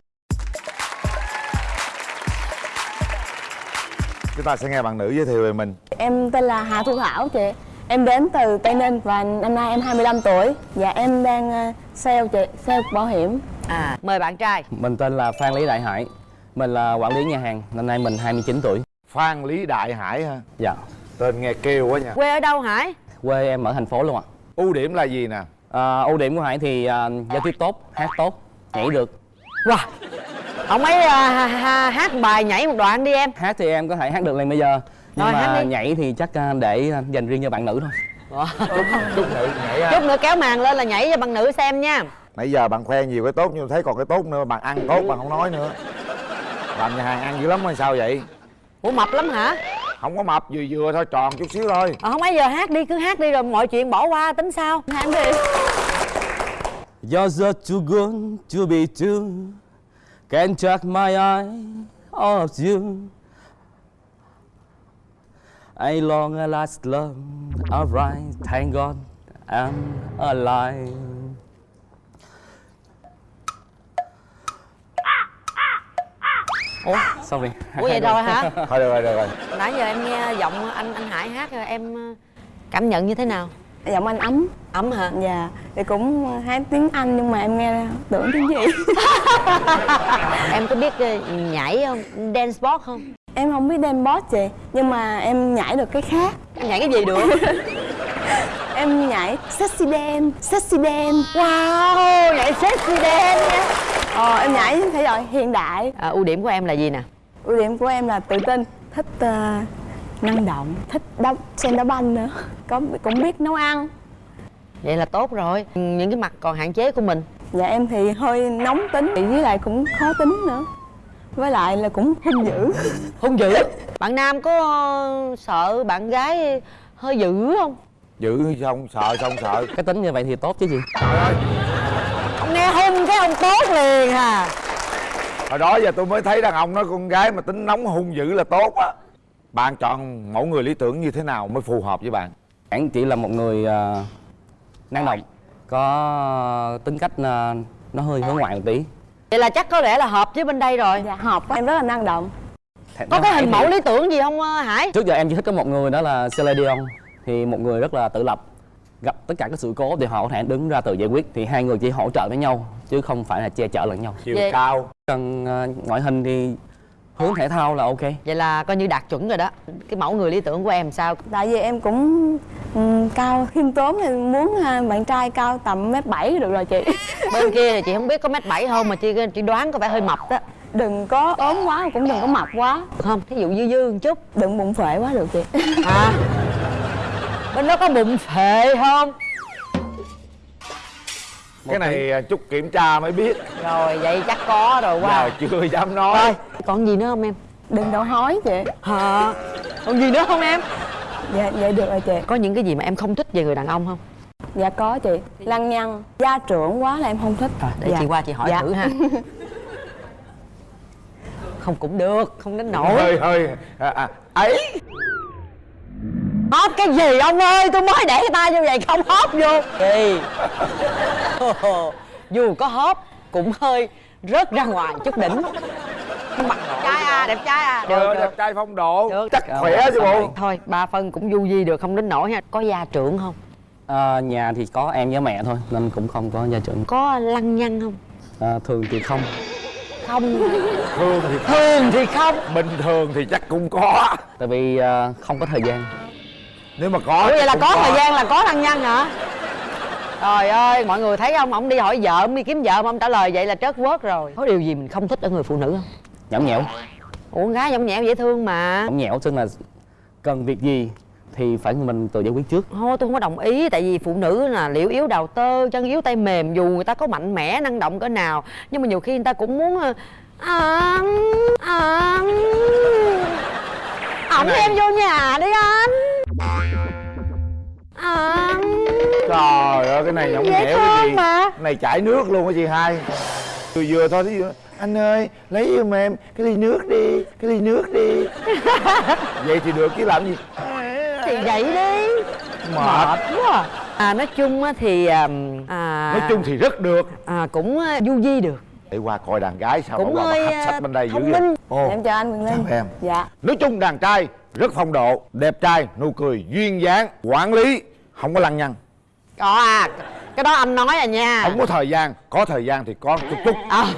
Chúng ta sẽ nghe bạn nữ giới thiệu về mình. Em tên là Hà Thu Thảo chị. Em đến từ Tây Ninh và năm nay em 25 tuổi. Và em đang ờ, sale chị, sale bảo hiểm. À mời bạn trai. Mình tên là Phan Lý Đại Hải. Mình là quản lý nhà hàng Năm nay mình 29 tuổi. Phan Lý Đại Hải ha Dạ. Tên nghe kêu quá nha. Quê ở đâu hải? Quê em ở thành phố luôn ạ. Ưu điểm là gì nè? À, Ưu điểm của Hải thì à, giao tiếp tốt, hát tốt, nhảy được. Wow. Ông ấy à, ha, hát bài nhảy một đoạn đi em. Hát thì em có thể hát được liền bây giờ. Nhưng Rồi, mà hát đi. nhảy thì chắc à, để à, dành riêng cho bạn nữ thôi Chút nhảy chút nữa kéo màn lên là nhảy cho bạn nữ xem nha. Nãy giờ bạn khoe nhiều cái tốt nhưng thấy còn cái tốt nữa Bạn ăn tốt bạn không nói nữa. Làm nhà hàng ăn dữ lắm hay sao vậy? Ủa mập lắm hả? Không có mập vừa vừa thôi tròn chút xíu thôi. Ờ, không ấy giờ hát đi cứ hát đi rồi mọi chuyện bỏ qua tính sao? Hát đi You're just too good to be true. Can't take my eye off you I long a last love Alright, thank God I'm alive. Ủa? Sorry ủa vậy rồi hả? Thôi được rồi được rồi. Nãy giờ em nghe giọng anh anh hải hát rồi em ờ, cảm nhận như thế nào? Giọng anh ấm. Ấm hả? Dạ thì cũng hát tiếng anh nhưng mà em nghe tưởng tiếng gì. Em có biết ờ, nhảy không? Dance sport không em không biết dance boss chị nhưng mà em nhảy được cái khác. Em nhảy cái gì được? Em nhảy sexy dance sexy dance. Wow nhảy sexy dance nha. Ờ em nhảy thể loại hiện đại. À, ưu điểm của em là gì nè? Ưu điểm của em là tự tin thích ờ, năng động thích đá xem đá banh nữa. Có cũng biết nấu ăn. Vậy là tốt rồi. Những cái mặt còn hạn chế của mình. Dạ em thì hơi nóng tính với lại cũng khó tính nữa với lại là cũng hung dữ. Hung dữ? Bạn nam có ờ, sợ bạn gái hơi dữ không? Giữ xong sợ xong sợ. Cái tính như vậy thì tốt chứ gì? Ông nghe hung cái ông tốt liền à. Hồi đó giờ tôi mới thấy đàn ông nói con gái mà tính nóng hung dữ là tốt á. Bạn chọn mẫu người lý tưởng như thế nào mới phù hợp với bạn? Bạn chỉ là một người ờ, năng động có tính cách ờ, nó hơi hướng ngoại một tí vậy là chắc có lẽ là hợp với bên đây rồi. Dạ. Hợp em rất là năng động. Có cái hình mẫu lý tưởng gì không ờ, hải? Trước giờ em chỉ thích có một người đó là Celine Dion. Thì một người rất là tự lập gặp tất cả các sự cố thì họ có thể đứng ra tự giải quyết. Thì hai người chỉ hỗ trợ với nhau chứ không phải là che chở lẫn nhau. Chiều Vậy- cao. Cần ờ, ngoại hình thì hướng thể thao là ok. Vậy là coi như đạt chuẩn rồi đó. Cái mẫu người lý tưởng của em sao? Tại vì em cũng ừm, cao khiêm tốn thì muốn à, bạn trai cao tầm mét bảy được rồi chị. Bên kia thì chị không biết có mét bảy không mà chị chị đoán có vẻ hơi mập đó. Đừng có ốm quá cũng đừng có mập quá. Được không thí dụ dư dư một chút. Đừng bụng phệ quá được chị. À bên đó có bụng phệ không? Cái này à, chút kiểm tra mới biết. Rồi vậy chắc có rồi wow. wow chưa dám nói. Rồi, còn gì nữa không em? Đừng đổ hói chị. Hả? Còn gì nữa không em? Dạ vậy được rồi chị. Có những cái gì mà em không thích về người đàn ông không? Dạ có chị. Lăng nhăng. Gia trưởng quá là em không thích. Để dạ. chị qua chị hỏi Dạ. thử ha. Không cũng được không đến nổi. Hơi hơi. À, à, ấy. Hóp cái gì ông ơi? Tôi mới để tay như vậy không hóp vô. Kỳ. Dù có hóp cũng hơi rớt ra ngoài chút đỉnh mặt trai à đẹp trai à. Trời ơi, được. đẹp được trai phong độ. Được. chắc khỏe chứ bộ. thôi ba phân cũng du di được không đến nổi ha. Có gia trưởng không? Ờ, nhà thì có em với mẹ thôi nên cũng không có gia trưởng. Có lăng nhăng không? Ờ, thường thì không. Không. Thường thì thường thì không. Bình thường thì chắc cũng có. Tại vì ờ, không có thời gian. Nếu mà có Ủa vậy là cũng có. thời gian là có lăng nhăng hả? Trời ơi mọi người thấy không? Ông đi hỏi vợ ông đi kiếm vợ mà ông trả lời vậy là trớt quớt rồi. Có điều gì mình không thích ở người phụ nữ không nhõng nhẽo ủa con gái nhõng nhẽo dễ thương mà. Nhõng nhẽo tức là cần việc gì thì phải mình tự giải quyết trước. Thôi tôi không có đồng ý tại vì phụ nữ là liễu yếu đào tơ chân yếu tay mềm dù người ta có mạnh mẽ năng động cỡ nào nhưng mà nhiều khi người ta cũng muốn à, à, ổng em vô nhà đi anh. À, trời ơi cái này nhõng nhẽo cái gì? mà. cái này chảy nước luôn á chị hai. Vừa vừa thôi dụ anh ơi lấy giùm em cái ly nước đi cái ly nước đi. Vậy thì được chứ làm gì? Thì vậy đi. Mệt. Quá à. à nói chung á thì ờm, à, nói chung thì rất được. à, cũng ờ, du di được. Để qua coi đàn gái sao Cũng qua hơi, hấp à, sách bên đây dữ vậy. Ồ, em chào anh Quyền Linh. chào em? Dạ. Nói chung đàn trai rất phong độ đẹp trai nụ cười duyên dáng quản lý không có lăng nhăng. Có à cái đó anh nói à nha. Không có thời gian. Có thời gian thì có chút chút. À.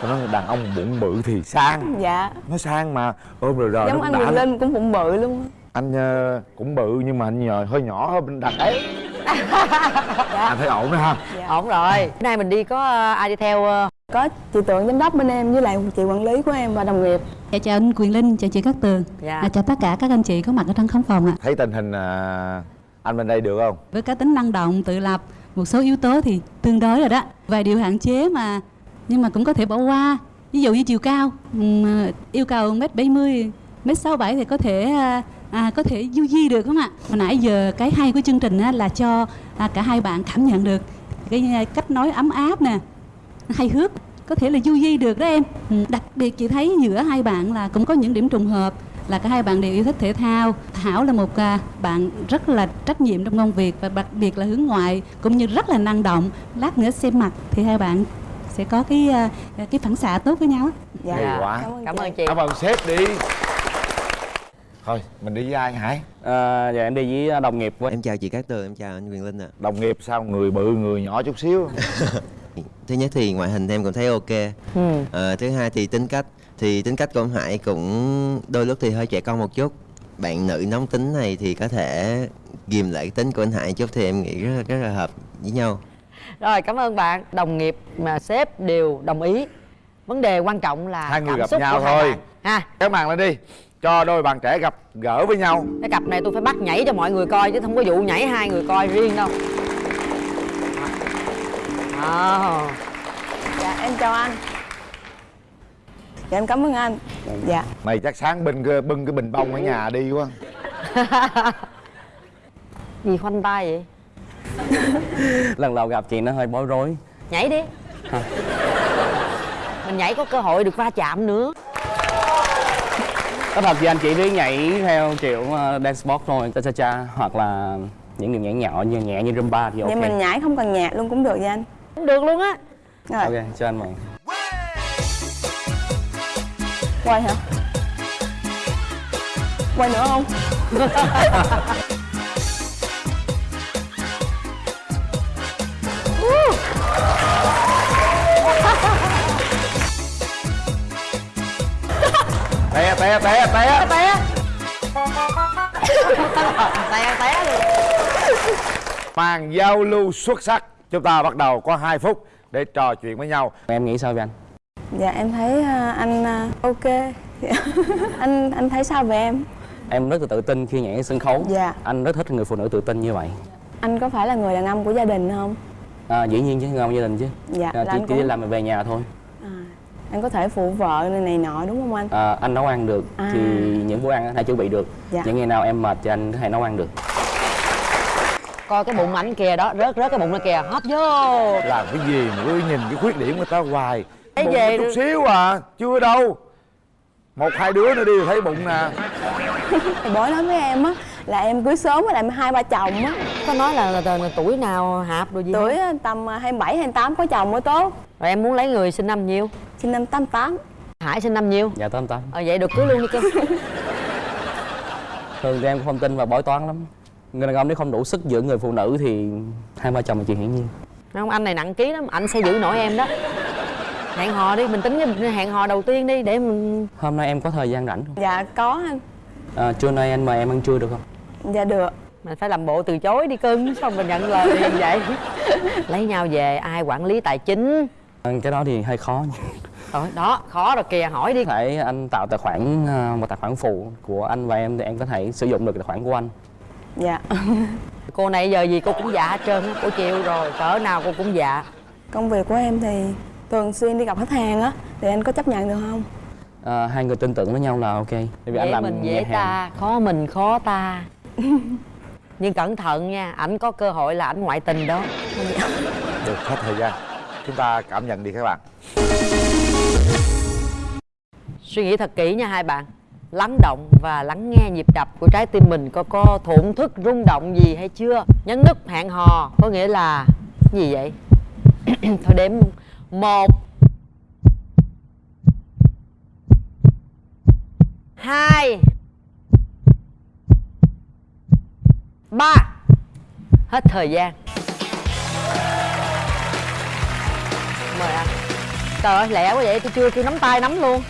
Tôi nói đàn ông bụng bự thì sang. Dạ. Nó sang mà. Ôm rồi rồi giống nó anh Quyền. Linh cũng bụng bự luôn. Anh ờ, cũng bự nhưng mà anh nhờ hơi nhỏ hơn bên đàn ấy anh thấy ổn đó ha? Ổn rồi. Bữa nay mình đi có ờ, ai đi theo ờ, có chị tượng giám đốc bên em với lại chị quản lý của em và đồng nghiệp. Dạ chào anh Quyền Linh, chào chị Cát Tường. Dạ. à, Chào tất cả các anh chị có mặt ở trong khán phòng ạ. Thấy tình hình à, anh bên đây được không? Với cá tính năng động, tự lập Một số yếu tố thì tương đối rồi đó. Vài điều hạn chế mà Nhưng mà cũng có thể bỏ qua. Ví dụ như chiều cao ừ, Yêu cầu 1m70 1m67 thì có thể à, à, có thể du di được không ạ? Hồi nãy giờ cái hay của chương trình á, là cho à, cả hai bạn cảm nhận được cái à, cách nói ấm áp nè, hay hước có thể là du di được đó em. Ừ, đặc biệt chị thấy giữa hai bạn là cũng có những điểm trùng hợp là cả hai bạn đều yêu thích thể thao. Thảo là một à, bạn rất là trách nhiệm trong công việc và đặc biệt là hướng ngoại cũng như rất là năng động lát nữa xem mặt thì hai bạn sẽ có cái à, cái phản xạ tốt với nhau dạ. Hay quá. cảm ơn chị. Cảm ơn sếp đi. Thôi mình đi với ai hải? À, dạ em đi với đồng nghiệp em chào chị Cát Tường em chào anh Quyền Linh ạ. Đồng nghiệp sao? Người bự người nhỏ chút xíu. Thứ nhất thì ngoại hình em cũng thấy ok. Ừ. Ờ, thứ hai thì tính cách thì tính cách của ông Hải cũng đôi lúc thì hơi trẻ con một chút. Bạn nữ nóng tính này thì có thể ghim lại tính của anh Hải chút thì em nghĩ rất, rất là hợp với nhau. Rồi cảm ơn bạn. Đồng nghiệp mà sếp đều đồng ý. Vấn đề quan trọng là hai người cảm gặp xúc nhau thôi. ha. Kéo màn lên đi. Cho đôi bạn trẻ gặp gỡ với nhau. Cái cặp này tôi phải bắt nhảy cho mọi người coi chứ không có vụ nhảy hai người coi riêng đâu. À. dạ em chào anh dạ em cảm ơn anh. Dạ. Mày chắc sáng bưng cái, bưng cái bình bông ở nhà đi quá. Gì khoanh tay vậy? Lần đầu gặp chị nó hơi bối rối. Nhảy đi. Hả? mình nhảy có cơ hội được va chạm nữa. Có thật thì anh chỉ biết nhảy theo kiểu uh, dance sport thôi cha cha cha hoặc là những điệu nhảy nhỏ như nhẹ như rumba thì ok. vậy mình nhảy không cần nhạc luôn cũng được vậy anh. Cũng được luôn á. Rồi. Ok cho anh mời quay hả? Quay nữa không? Té té té té. Té té. Té luôn. Màn giao lưu xuất sắc. Chúng ta bắt đầu có 2 phút để trò chuyện với nhau. Em nghĩ sao về anh dạ em thấy à, anh à, ok. Anh anh thấy sao về em? Em rất là tự tin khi nhảy sân khấu. Dạ. anh rất thích người phụ nữ tự tin như vậy. Anh có phải là người đàn ông của gia đình không? À, dĩ nhiên chứ ngon gia đình chứ. Dạ, à, là chỉ, chỉ đi cũng- làm về nhà thôi. Anh có thể phụ vợ này, này nọ đúng không anh? À, anh nấu ăn được À. thì những bữa ăn anh hay chuẩn bị được. Dạ. những ngày nào em mệt thì anh có thể nấu ăn được. Coi cái bụng ảnh kìa đó rớt rớt cái bụng nó kìa. Hóp vô. Làm cái gì mà cứ nhìn cái khuyết điểm của ta hoài Thấy bụng về chút xíu à chưa đâu. Một hai đứa nữa đi thấy bụng nè. Thì bố nói với em á là em cưới sớm với lại hai ba chồng á. Có nói là, là, là, là tuổi nào hạp rồi gì tuổi tầm 27 28 có chồng mới tốt. Rồi em muốn lấy người sinh năm nhiêu? Sinh năm 88 hải sinh năm nhiêu? Dạ tám tám. Ờ vậy được cưới luôn đi cơ. Thường thì em cũng không tin vào bói toán lắm. Người đàn ông nếu không đủ sức giữ người phụ nữ thì hai ba chồng là chuyện hiển nhiên. Không anh này nặng ký lắm anh sẽ giữ nổi em đó hẹn hò đi mình tính cái hẹn hò đầu tiên đi để mình hôm nay em có thời gian rảnh không? Dạ có anh. À, trưa nay anh mời em ăn trưa được không? Dạ được. Mình phải làm bộ từ chối đi cưng xong mình nhận lời liền vậy? Lấy nhau về ai quản lý tài chính? À, cái đó thì hơi khó. Rồi đó khó rồi kìa hỏi đi. Có thể anh tạo tài khoản à, một tài khoản phụ của anh và em thì em có thể sử dụng được tài khoản của anh. Dạ. Cô này giờ gì cô cũng dạ hết trơn cô chịu rồi cỡ nào cô cũng dạ. Công việc của em thì thường xuyên đi gặp khách hàng á thì anh có chấp nhận được không? À, hai người tin tưởng với nhau là ok. Tại vì anh dễ làm mình dễ ta khó mình khó ta. Nhưng cẩn thận nha ảnh có cơ hội là ảnh ngoại tình đó. Được hết thời gian. Chúng ta cảm nhận đi các bạn. Suy nghĩ thật kỹ nha hai bạn. Lắng động và lắng nghe nhịp đập của trái tim mình có có thổn thức rung động gì hay chưa? Nhấn nút hẹn hò có nghĩa là gì vậy? Thôi đếm một. Hai. Ba. Hết thời gian. Mời anh. Trời ơi lẹ quá vậy tôi chưa kêu nắm tay nắm luôn.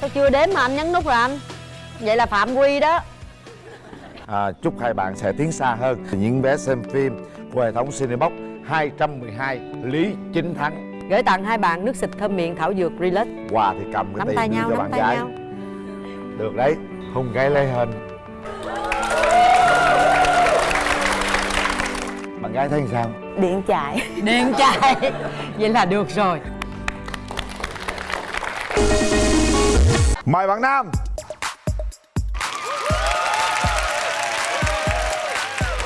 Sao chưa đếm mà anh nhấn nút rồi anh? Vậy là phạm quy đó. À, chúc hai bạn sẽ tiến xa hơn. Những vé xem phim của hệ thống Cinebox 212 Lý Chính Thắng gửi tặng hai bạn nước xịt thơm miệng thảo dược relax. Quà thì cầm cái nắm tay nhau cho nắm bạn tay gái. nhau. Được đấy hôn gái lấy hình bạn gái thấy sao? Điện chạy. Điện chạy. Vậy là được rồi. Mời bạn nam.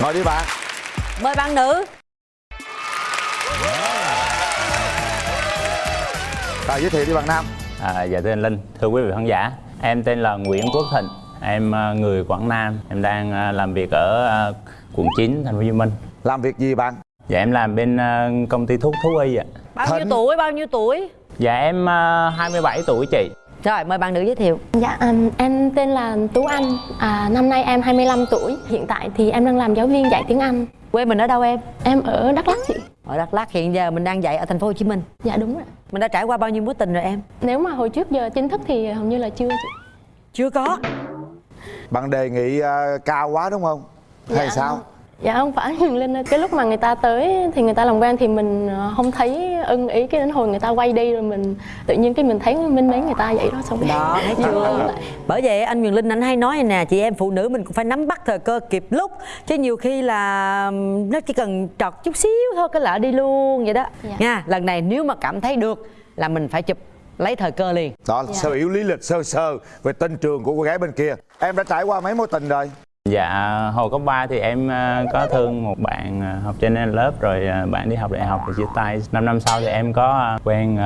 Ngồi đi bạn. Mời bạn nữ rồi giới thiệu đi bạn nam. À, dạ thưa anh Linh, thưa quý vị khán giả Em tên là Nguyễn Quốc Thịnh. Em à, người Quảng Nam. Em đang à, làm việc ở à, quận 9, thành phố Hồ Chí Minh. Làm việc gì bạn? Dạ em làm bên công ty thuốc thú y ạ. Bao nhiêu tuổi bao nhiêu tuổi? Dạ em uh, 27 tuổi chị. Rồi mời bạn nữ giới thiệu. Dạ, um, em tên là Tú Anh, à, năm nay em 25 tuổi. Hiện tại thì em đang làm giáo viên dạy tiếng Anh. quê mình ở đâu em? Em ở Đắk Lắk chị. Ở đắk lắk hiện giờ mình đang dạy ở thành phố hồ chí minh Dạ đúng rồi. mình đã trải qua bao nhiêu mối tình rồi em Nếu mà hồi trước giờ chính thức thì hầu như là chưa chị. chưa có bạn đề nghị ờ, cao quá đúng không hay Dạ. sao Dạ không phải. Huyền Linh ơi. Cái lúc mà người ta tới thì người ta làm quen thì mình ờ, không thấy ưng ý cái đến hồi người ta quay đi rồi mình tự nhiên cái mình thấy minh mến người ta vậy đó xong đó vừa chưa bởi vậy anh Quyền Linh anh hay nói nè chị em phụ nữ mình cũng phải nắm bắt thời cơ kịp lúc. Chứ nhiều khi là nó chỉ cần trọt chút xíu thôi cái lỡ đi luôn vậy đó. Dạ. nha lần này nếu mà cảm thấy được là mình phải chụp lấy thời cơ liền. Đó là sơ yếu lý lịch sơ sơ về tên trường của cô gái bên kia. Em đã trải qua mấy mối tình rồi Dạ hồi cấp 3 thì em ờ, có thương một bạn ờ, học trên lớp rồi ờ, bạn đi học đại học rồi chia tay. 5 năm sau thì em có quen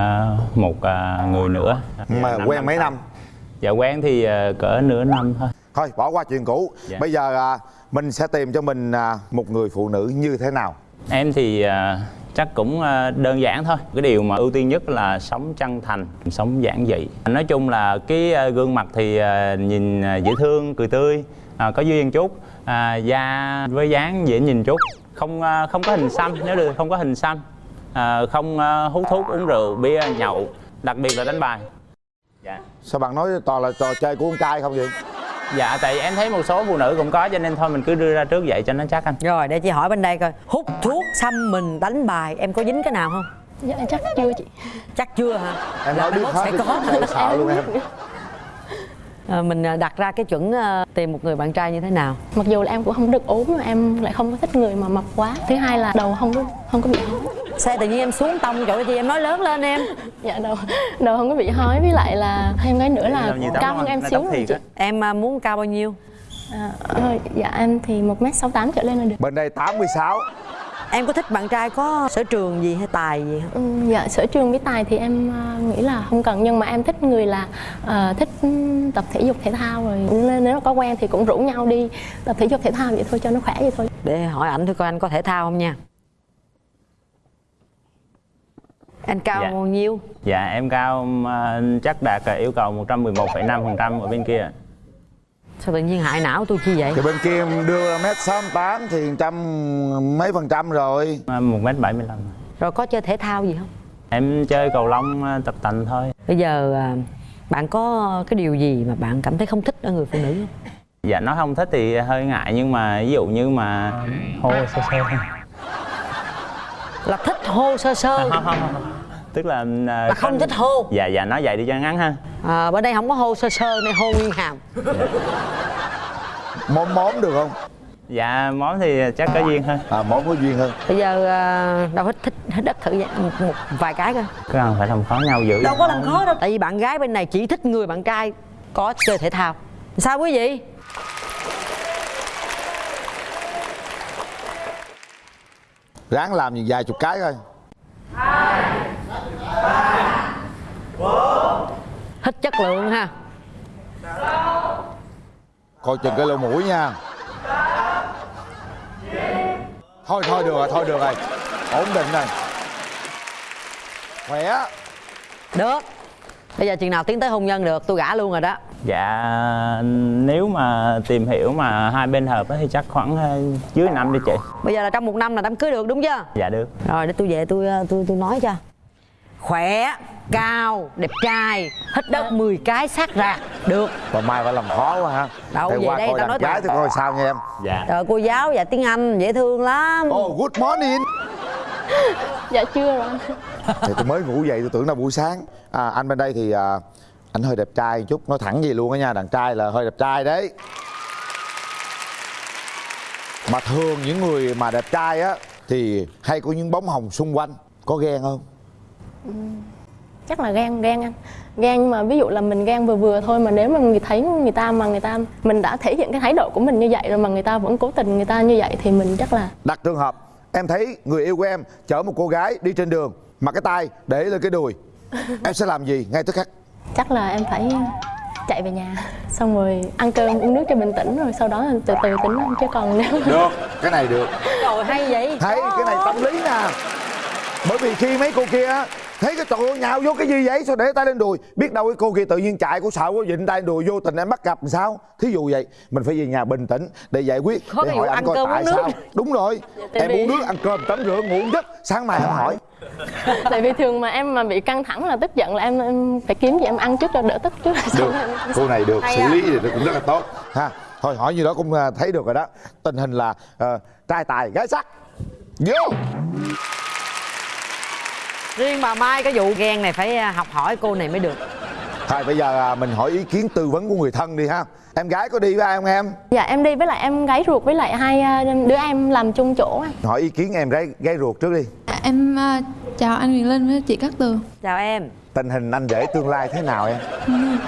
một người nữa. Mà Năm quen mấy sau. năm? Dạ quen thì cỡ nửa năm thôi. Thôi bỏ qua chuyện cũ. Dạ. bây giờ mình sẽ tìm cho mình một người phụ nữ như thế nào? Em thì chắc cũng đơn giản thôi. Cái điều mà ưu tiên nhất là sống chân thành, sống giản dị. Nói chung là cái gương mặt thì nhìn dễ thương, cười tươi ờ, Có duyên chút à, Da với dáng dễ nhìn chút Không ờ, không có hình xăm, nếu được không có hình xăm. À, Không ờ, hút thuốc, uống rượu, bia, nhậu. Đặc biệt là đánh bài. Dạ. Sao bạn nói toàn là trò chơi của con trai không vậy? Dạ tại vì em thấy một số phụ nữ cũng có cho nên thôi mình cứ đưa ra trước vậy cho nó chắc anh. Rồi để chị hỏi bên đây coi. Hút thuốc xăm mình đánh bài em có dính cái nào không? Dạ chắc chưa chị. chắc chưa hả? Em Là nói biết hết sẽ có. Sợ- sợ luôn em. Ờ, mình ờ, đặt ra cái chuẩn ờ, tìm một người bạn trai như thế nào Mặc dù là em cũng không được ốm mà em lại không có thích người mà mập quá. Thứ hai là đầu không có không có bị hói. xe tự nhiên em xuống tông chỗ gì em nói lớn lên em Dạ đầu đầu không có bị hói với lại là thêm cái nữa là cao hơn em xíu rồi chị. em ờ, muốn cao bao nhiêu À, ờ, dạ em thì một m sáu tám trở lên là được. bên đây 86 em có thích bạn trai có sở trường gì hay tài gì không? Ừ, dạ sở trường với tài thì em ờ, nghĩ là không cần nhưng mà em thích người là ờ, thích tập thể dục thể thao rồi. Nên nếu mà có quen thì cũng rủ nhau đi tập thể dục thể thao vậy thôi cho nó khỏe vậy thôi. để hỏi ảnh thử coi anh có thể thao không nha. Anh cao Dạ. bao nhiêu? Dạ em cao ờ, chắc đạt yêu cầu 111,5% ở bên kia sao tự nhiên hại não tôi chi vậy? Thì bên kia em đưa mét sáu tám thì trăm mấy phần trăm rồi. Ờ, một mét bảy mươi lăm. Rồi có chơi thể thao gì không? Em chơi cầu lông ờ, tập tành thôi. Bây giờ à, bạn có cái điều gì mà bạn cảm thấy không thích ở người phụ nữ không? Dạ nó không thích thì hơi ngại nhưng mà ví dụ như mà hô sơ sơ. Thôi. là thích hô sơ sơ. Không, không, không. Tức là ờ, Là không thích hô? Dạ dạ nói vậy đi cho ngắn ha. À, bên đây không có hô sơ sơ này hô nguyên hàm. Móm móm được không? Dạ món thì chắc có duyên hơn à móm có duyên hơn. Bây giờ à, đâu hết thích hết đất thử vậy, một, một vài cái coi. Cần phải làm khó nhau dữ đâu có làm khó đâu. Tại vì bạn gái bên này chỉ thích người bạn trai có chơi thể thao. Sao quý vị? Ráng làm những vài chục cái thôi thích chất lượng ha. Coi chừng cái lỗ mũi nha. Thôi thôi được rồi thôi được rồi. Ổn định rồi. Khỏe. Được. Bây giờ chừng nào tiến tới hôn nhân được tôi gả luôn rồi đó Dạ nếu mà tìm hiểu mà hai bên hợp á thì chắc khoảng ờ, dưới năm đi chị. Bây giờ là trong một năm là đám cưới được đúng chưa? Dạ được. Rồi để tôi về tôi ờ, tôi tôi nói cho. Khỏe cao đẹp trai hít đất 10 cái sát rạc được. Còn mai phải làm khó quá ha. Đâu, Để về qua đây tao nói gái tôi coi sao nha em. Dạ. Trời cô giáo dạy tiếng Anh dễ thương lắm. Oh good morning. Dạ chưa rồi. Anh. thì tôi mới ngủ dậy tôi tưởng là buổi sáng. À, anh bên đây thì à, anh hơi đẹp trai một chút nói thẳng gì luôn á nha đàn trai là hơi đẹp trai đấy. Mà thường những người mà đẹp trai á thì hay có những bóng hồng xung quanh có ghen không? Chắc là ghen ghen anh. Ghen nhưng mà ví dụ là mình ghen vừa vừa thôi mà nếu mà người thấy người ta mà người ta mình đã thể hiện cái thái độ của mình như vậy rồi mà người ta vẫn cố tình người ta như vậy thì mình chắc là đặt trường hợp em thấy người yêu của em chở một cô gái đi trên đường mà cái tay để lên cái đùi em sẽ làm gì ngay tức khắc chắc là em phải chạy về nhà xong rồi ăn cơm uống nước cho bình tĩnh rồi sau đó từ từ tính chứ còn nếu được cái này được. Trời hay vậy. Thấy cái này tâm lý nè. Bởi vì khi mấy cô kia thấy cái trời ơi nhào vô cái gì vậy? Sao để tay lên đùi? Biết đâu cái cô kia tự nhiên chạy cô sợ cô vịnh tay đùi vô tình em bắt gặp làm sao? Thí dụ vậy mình phải về nhà bình tĩnh để giải quyết Có để hỏi anh coi tại nước. sao. Đúng rồi Tại em vì- uống nước ăn cơm tắm rửa ngủ giấc. Sáng mai em hỏi. Tại vì thường mà em mà bị căng thẳng là tức giận là em, em phải kiếm gì em ăn trước cho đỡ tức trước. Được cô này được Hay xử à. lý thì cũng rất là tốt. Ha thôi hỏi như đó cũng à, thấy được rồi đó. Tình hình là ờ, trai tài gái sắc. Vô riêng bà mai cái vụ ghen này phải à, học hỏi cô này mới được. Thôi bây giờ à, mình hỏi ý kiến tư vấn của người thân đi ha. Em gái có đi với ai không em? Dạ em đi với lại em gái ruột với lại hai à, đứa em làm chung chỗ anh hỏi ý kiến em gái gái ruột trước đi. Em à, chào anh Huyền Linh với chị Cát Tường. Chào em. Tình hình anh rể tương lai thế nào em?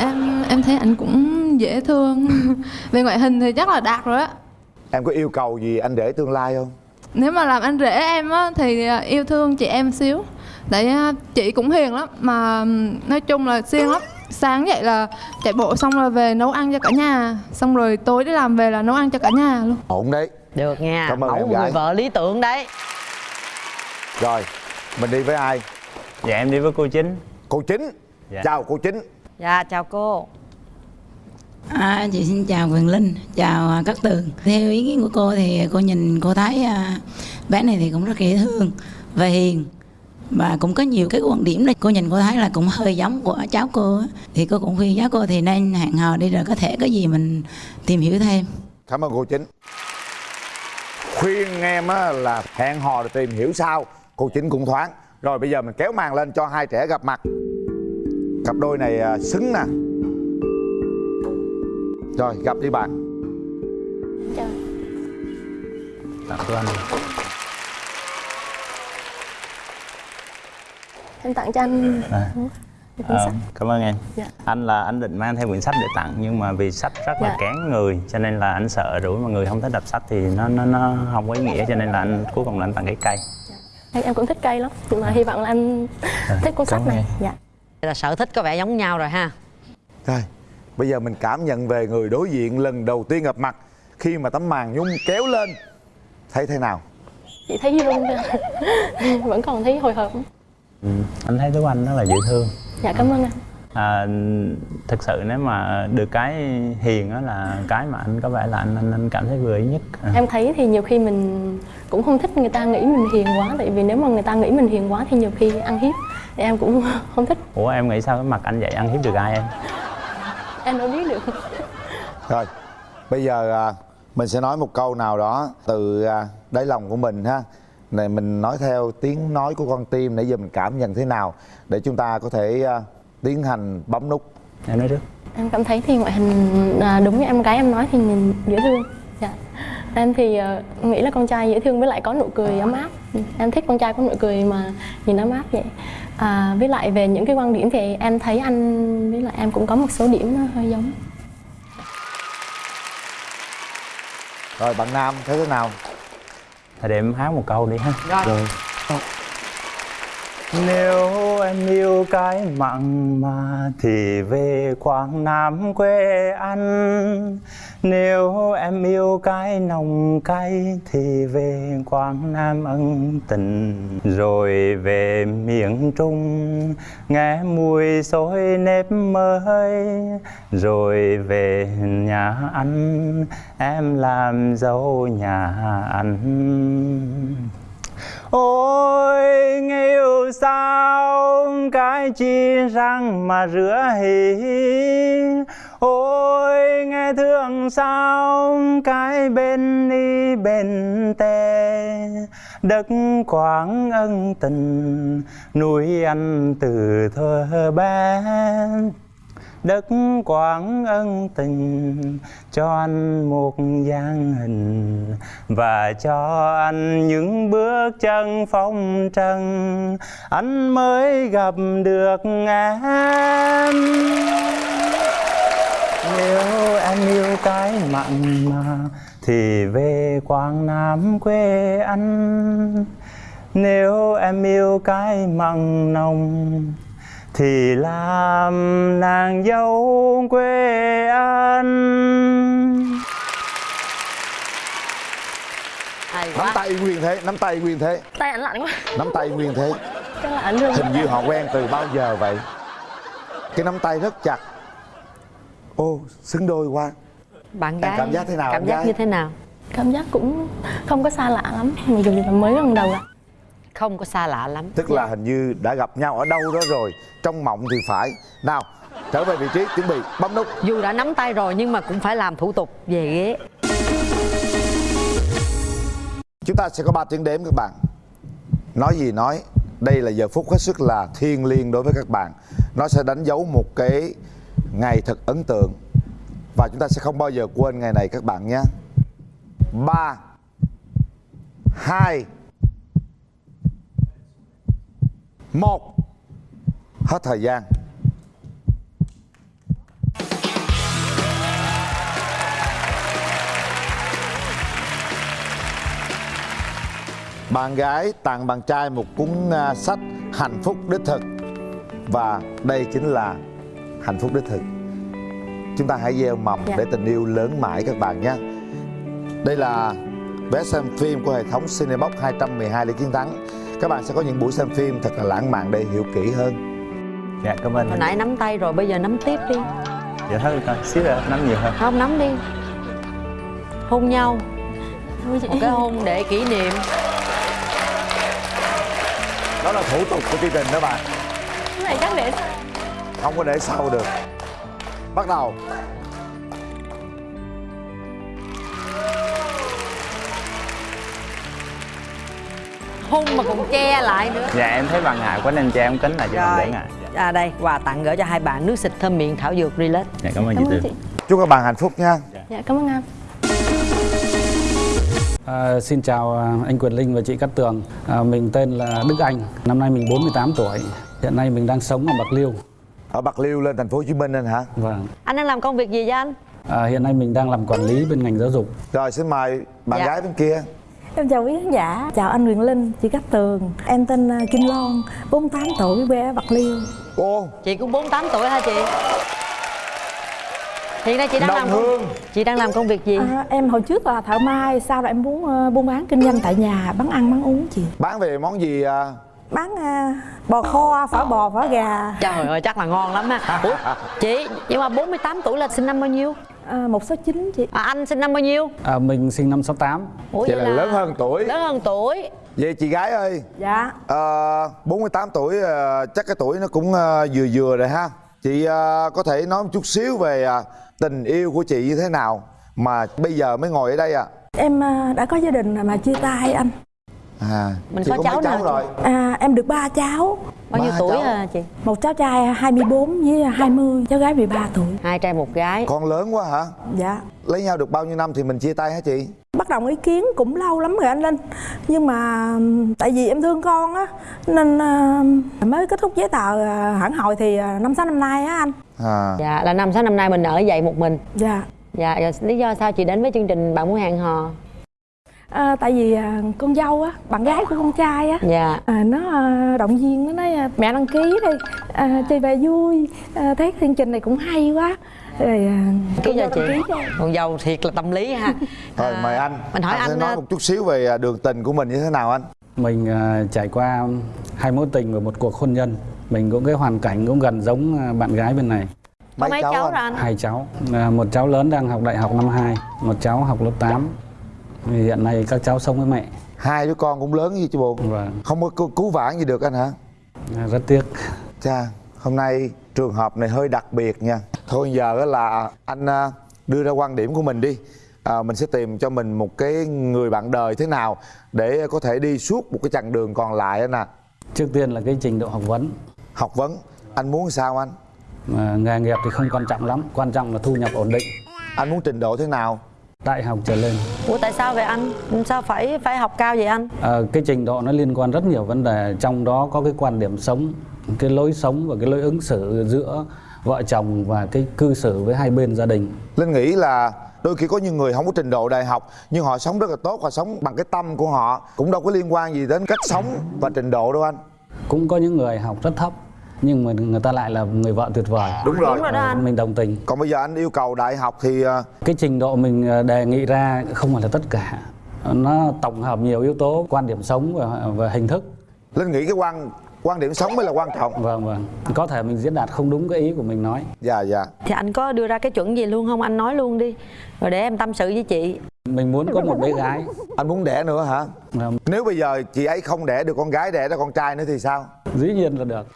Em em thấy anh cũng dễ thương. Về ngoại hình thì chắc là đạt rồi á. Em có yêu cầu gì anh rể tương lai không? Nếu mà làm anh rể em á thì yêu thương chị em xíu Tại à, chị cũng hiền lắm Mà nói chung là siêng lắm. Sáng dậy là chạy bộ xong rồi về nấu ăn cho cả nhà. Xong rồi tối đi làm về là nấu ăn cho cả nhà luôn. Ổn đấy. Được nha. Cảm ơn mẫu em gái. người vợ lý tưởng đấy. Rồi mình đi với ai? Dạ em đi với cô chính. Cô chính. Dạ. chào cô chính. Dạ chào cô. À, chị xin chào Quyền Linh, chào à, Cát Tường. Theo ý kiến của cô thì cô nhìn cô thấy à, bé này thì cũng rất dễ thương và hiền và cũng có nhiều cái quan điểm đây cô nhìn cô thấy là cũng hơi giống của cháu cô thì cô cũng khuyên cháu cô thì nên hẹn hò đi rồi có thể có gì mình tìm hiểu thêm. Cảm ơn cô chính. Khuyên em á, là hẹn hò rồi tìm hiểu sau. Cô chính cũng thoáng. Rồi bây giờ mình kéo màn lên cho hai trẻ gặp mặt. Cặp đôi này à, xứng nè. Rồi gặp đi bạn. Tặng cho anh em tặng cho anh. À. một cuốn Ờ, sách. cảm ơn em. Dạ. anh là anh định mang theo quyển sách để tặng nhưng mà vì sách rất là Dạ. kén người cho nên là anh sợ rủi mà người không thích đọc sách thì nó nó nó không có ý nghĩa cho nên là anh cuối cùng là anh tặng cái cây. Em, em cũng thích cây lắm nhưng mà hy vọng là anh thích cuốn sách này. em. dạ. Là sở thích có vẻ giống nhau rồi ha. Rồi bây giờ mình cảm nhận về người đối diện lần đầu tiên gặp mặt khi mà tấm màn nhung kéo lên. Thấy thế nào? Chị thấy chưa vẫn còn thấy hồi hộp ừ. anh thấy Tú Anh rất là dễ thương. Dạ cảm ơn anh. À, thực sự nếu mà được cái hiền đó là cái mà anh có vẻ là anh anh, anh cảm thấy vừa ý nhất. À. em thấy thì nhiều khi mình cũng không thích người ta nghĩ mình hiền quá tại vì nếu mà người ta nghĩ mình hiền quá thì nhiều khi ăn hiếp thì em cũng không thích. Ủa em nghĩ sao? Cái mặt anh vậy ăn hiếp được ai em? Em đâu biết được. Rồi, bây giờ à, mình sẽ nói một câu nào đó từ à, đáy lòng của mình ha. Này mình nói theo tiếng nói của con tim nãy giờ mình cảm nhận thế nào để chúng ta có thể à, tiến hành bấm nút. em nói trước. em cảm thấy thì ngoại hình à, đúng như em gái em nói thì nhìn dễ thương dạ. em thì ờ, nghĩ là con trai dễ thương với lại có nụ cười ấm áp em thích con trai có nụ cười mà nhìn ấm áp vậy à, với lại về những cái quan điểm thì em thấy anh với lại em cũng có một số điểm nó hơi giống Rồi bạn Nam thấy thế nào? Thì để em hát một câu đi ha Rồi. Nếu em yêu cái mặn mà thì về Quảng Nam quê anh Nếu em yêu cái nồng cay thì về Quảng Nam ân tình. Rồi về miền Trung, nghe mùi xôi nếp mới. Rồi về nhà anh em làm dâu nhà anh Ôi nghe sao cái chi răng mà rửa hỉ? Ôi, nghe thương sao cái bên đi bên tè Đất quảng ân tình nuôi anh từ thơ bé. Đất quảng ân tình cho anh một dáng hình và cho anh những bước chân phong trần. Anh mới gặp được em. Nếu em yêu cái mặn mà, thì về quảng nam quê anh. Nếu em yêu cái mặn nồng thì làm nàng dâu quê anh nắm tay nguyên thế nắm tay nguyên thế. Tay ảnh lạnh quá. Nắm tay nguyên thế. Chắc là ảnh thương hình như họ quen từ bao giờ vậy? Cái nắm tay rất chặt. Ô xứng đôi quá. Bạn Em gái cảm giác thế nào, cảm em giác gái? như thế nào? Cảm giác cũng không có xa lạ lắm. Mặc dù là mới lần đầu gặp không có xa lạ lắm. Tức là hình như đã gặp nhau ở đâu đó rồi trong mộng thì phải. Nào trở về vị trí chuẩn bị bấm nút. Dù đã nắm tay rồi nhưng mà cũng phải làm thủ tục về ghế. Chúng ta sẽ có 3 tiếng đếm các bạn. Nói gì nói đây là giờ phút hết sức là thiêng liêng đối với các bạn. Nó sẽ đánh dấu một cái ngày thật ấn tượng. Và chúng ta sẽ không bao giờ quên ngày này các bạn nhé. Ba hai một hết thời gian. Bạn gái tặng bạn trai một cuốn à, sách hạnh phúc đích thực. Và đây chính là hạnh phúc đích thực. Chúng ta hãy gieo mầm Dạ. để tình yêu lớn mãi các bạn nhé. Đây là vé xem phim của hệ thống Cinebox 212 Lê Chiến Thắng các bạn sẽ có những buổi xem phim thật là lãng mạn để hiểu kỹ hơn. Dạ cảm ơn. Hồi nãy nắm tay rồi bây giờ nắm tiếp đi. Dạ thôi coi xíu nữa nắm nhiều hơn. Không nắm đi. Hôn nhau. Một cái hôn để kỷ niệm. Đó là thủ tục của chương trình đó bạn. Cái này chắc để không có để sau được. Bắt đầu hôn mà còn che lại nữa dạ em thấy bà ngại quá nên cho em kính lại cho Rồi. để ngại à đây quà tặng gửi cho hai bạn nước xịt thơm miệng thảo dược relax dạ cảm ơn chị Cảm ơn Tường chị. chúc các bạn hạnh phúc nha dạ cảm ơn anh À, xin chào à, anh Quyền Linh và chị Cát Tường. À, mình tên là Đức Anh, năm nay mình 48 tuổi. Hiện nay mình đang sống ở Bạc Liêu. ở bạc liêu lên thành phố hồ chí minh anh hả Vâng. anh đang làm công việc gì vậy anh À, hiện nay mình đang làm quản lý bên ngành giáo dục. rồi xin mời bạn Dạ. gái bên kia Em chào quý khán giả, chào anh Quyền Linh, chị Cát Tường Em tên à, Kim Loan, 48 tuổi, quê ở Bạc Liêu. Ô chị cũng 48 tuổi hả chị? Hiện nay chị đang Đồng làm công, Hương. chị đang làm công việc gì? À, Em hồi trước là thợ may, sau đó em muốn ờ, buôn bán kinh doanh tại nhà, bán ăn, bán uống chị. Bán về món gì à? Bán à, bò kho, phở bò, phở gà. Trời ơi chắc là ngon lắm ha Ủa, chị nhưng mà 48 tuổi là sinh năm bao nhiêu à, 169 chị. À, anh sinh năm bao nhiêu? À, mình sinh năm 68. Ủa, vậy là lớn hơn tuổi. lớn hơn tuổi. Vậy chị gái ơi? Dạ. Ờ, 48 tuổi ờ, chắc cái tuổi nó cũng ờ, vừa vừa rồi ha. Chị ờ, có thể nói một chút xíu về ờ, tình yêu của chị như thế nào mà bây giờ mới ngồi ở đây à Em à, đã có gia đình rồi mà chia tay anh. À Mình có cháu cháu nào rồi? À, Em được ba cháu bao nhiêu tuổi cháu. à chị? Một cháu trai 24 với 20, cháu gái 13 tuổi. Hai trai một gái. Con lớn quá hả? Dạ. Lấy nhau được bao nhiêu năm thì mình chia tay hả chị? Bắt đầu ý kiến cũng lâu lắm rồi anh Linh. Nhưng mà tại vì em thương con á nên à, mới kết thúc giấy tờ à, hẳn hồi thì à, năm sáu năm nay á anh. À. Dạ là năm sáu năm nay mình ở vậy một mình. Dạ. Dạ rồi lý do sao chị đến với chương trình bạn muốn hẹn hò à, tại vì à, con dâu á bạn gái của con trai á dạ à, nó à, động viên nó nói à, mẹ đăng ký đi à, chơi về vui à, thấy chương trình này cũng hay quá rồi à, ký cho chị con dâu thiệt là tâm lý ha rồi mời anh mình hỏi sẽ anh, nói ờ, một chút xíu về ờ, đường tình của mình như thế nào anh Mình à, trải qua hai mối tình và một cuộc hôn nhân. Mình cũng cái hoàn cảnh cũng gần giống à, bạn gái bên này. có mấy cháu rồi anh Hai cháu. À, một cháu lớn đang học đại học năm 2, một cháu học lớp 8. Thì hiện nay các cháu sống với mẹ. hai đứa con cũng lớn như chị bồ Vâng. không có cứu, cứu vãn gì được anh hả À, rất tiếc. Chà, hôm nay trường hợp này hơi đặc biệt nha. Thôi giờ là anh à, đưa ra quan điểm của mình đi. À, mình sẽ tìm cho mình một cái người bạn đời thế nào để có thể đi suốt một cái chặng đường còn lại anh à. Trước tiên là cái trình độ học vấn. Học vấn, anh muốn sao anh? À, nghề nghiệp thì không quan trọng lắm, quan trọng là thu nhập ổn định. Anh muốn trình độ thế nào? Đại học trở lên. ủa tại sao vậy anh? Sao phải phải học cao vậy anh? À, cái trình độ nó liên quan rất nhiều vấn đề. Trong đó có cái quan điểm sống cái lối sống và cái lối ứng xử giữa vợ chồng và cái cư xử với hai bên gia đình. Linh nghĩ là đôi khi có những người không có trình độ đại học nhưng họ sống rất là tốt họ sống bằng cái tâm của họ cũng đâu có liên quan gì đến cách sống và trình độ đâu anh. Cũng có những người học rất thấp nhưng mà người ta lại là người vợ tuyệt vời. Đúng rồi. Đúng rồi. đó anh. mình đồng tình. Còn bây giờ anh yêu cầu đại học thì ờ, cái trình độ mình ờ, đề nghị ra không phải là tất cả. Nó tổng hợp nhiều yếu tố quan điểm sống và, và hình thức. Linh nghĩ cái quan quan điểm sống mới là quan trọng. Vâng vâng. Có thể mình diễn đạt không đúng cái ý của mình nói. Dạ dạ. Thì anh có đưa ra cái chuẩn gì luôn không? Anh nói luôn đi. Rồi để em tâm sự với chị. Mình muốn có một bé gái. Anh muốn đẻ nữa hả? Nếu bây giờ chị ấy không đẻ được con gái đẻ ra con trai nữa thì sao? Dĩ nhiên là được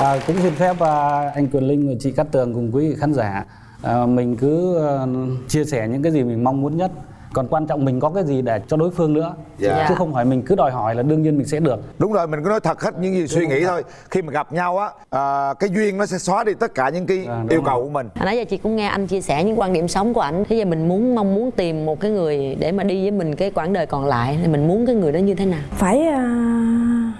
à, cũng xin phép à, anh Quyền Linh và chị Cát Tường cùng quý vị khán giả. À, mình cứ à, chia sẻ những cái gì mình mong muốn nhất. Còn quan trọng mình có cái gì để cho đối phương nữa. Dạ. chứ không phải mình cứ đòi hỏi là đương nhiên mình sẽ được. Đúng rồi mình cứ nói thật hết những gì suy nghĩ thôi. Khi mà gặp nhau á à, cái duyên nó sẽ xóa đi tất cả những cái yêu cầu của mình. Hồi nãy giờ chị cũng nghe anh chia sẻ những quan điểm sống của anh Thế giờ mình muốn mong muốn tìm một cái người để mà đi với mình cái quãng đời còn lại. Thì mình muốn cái người đó như thế nào? phải à,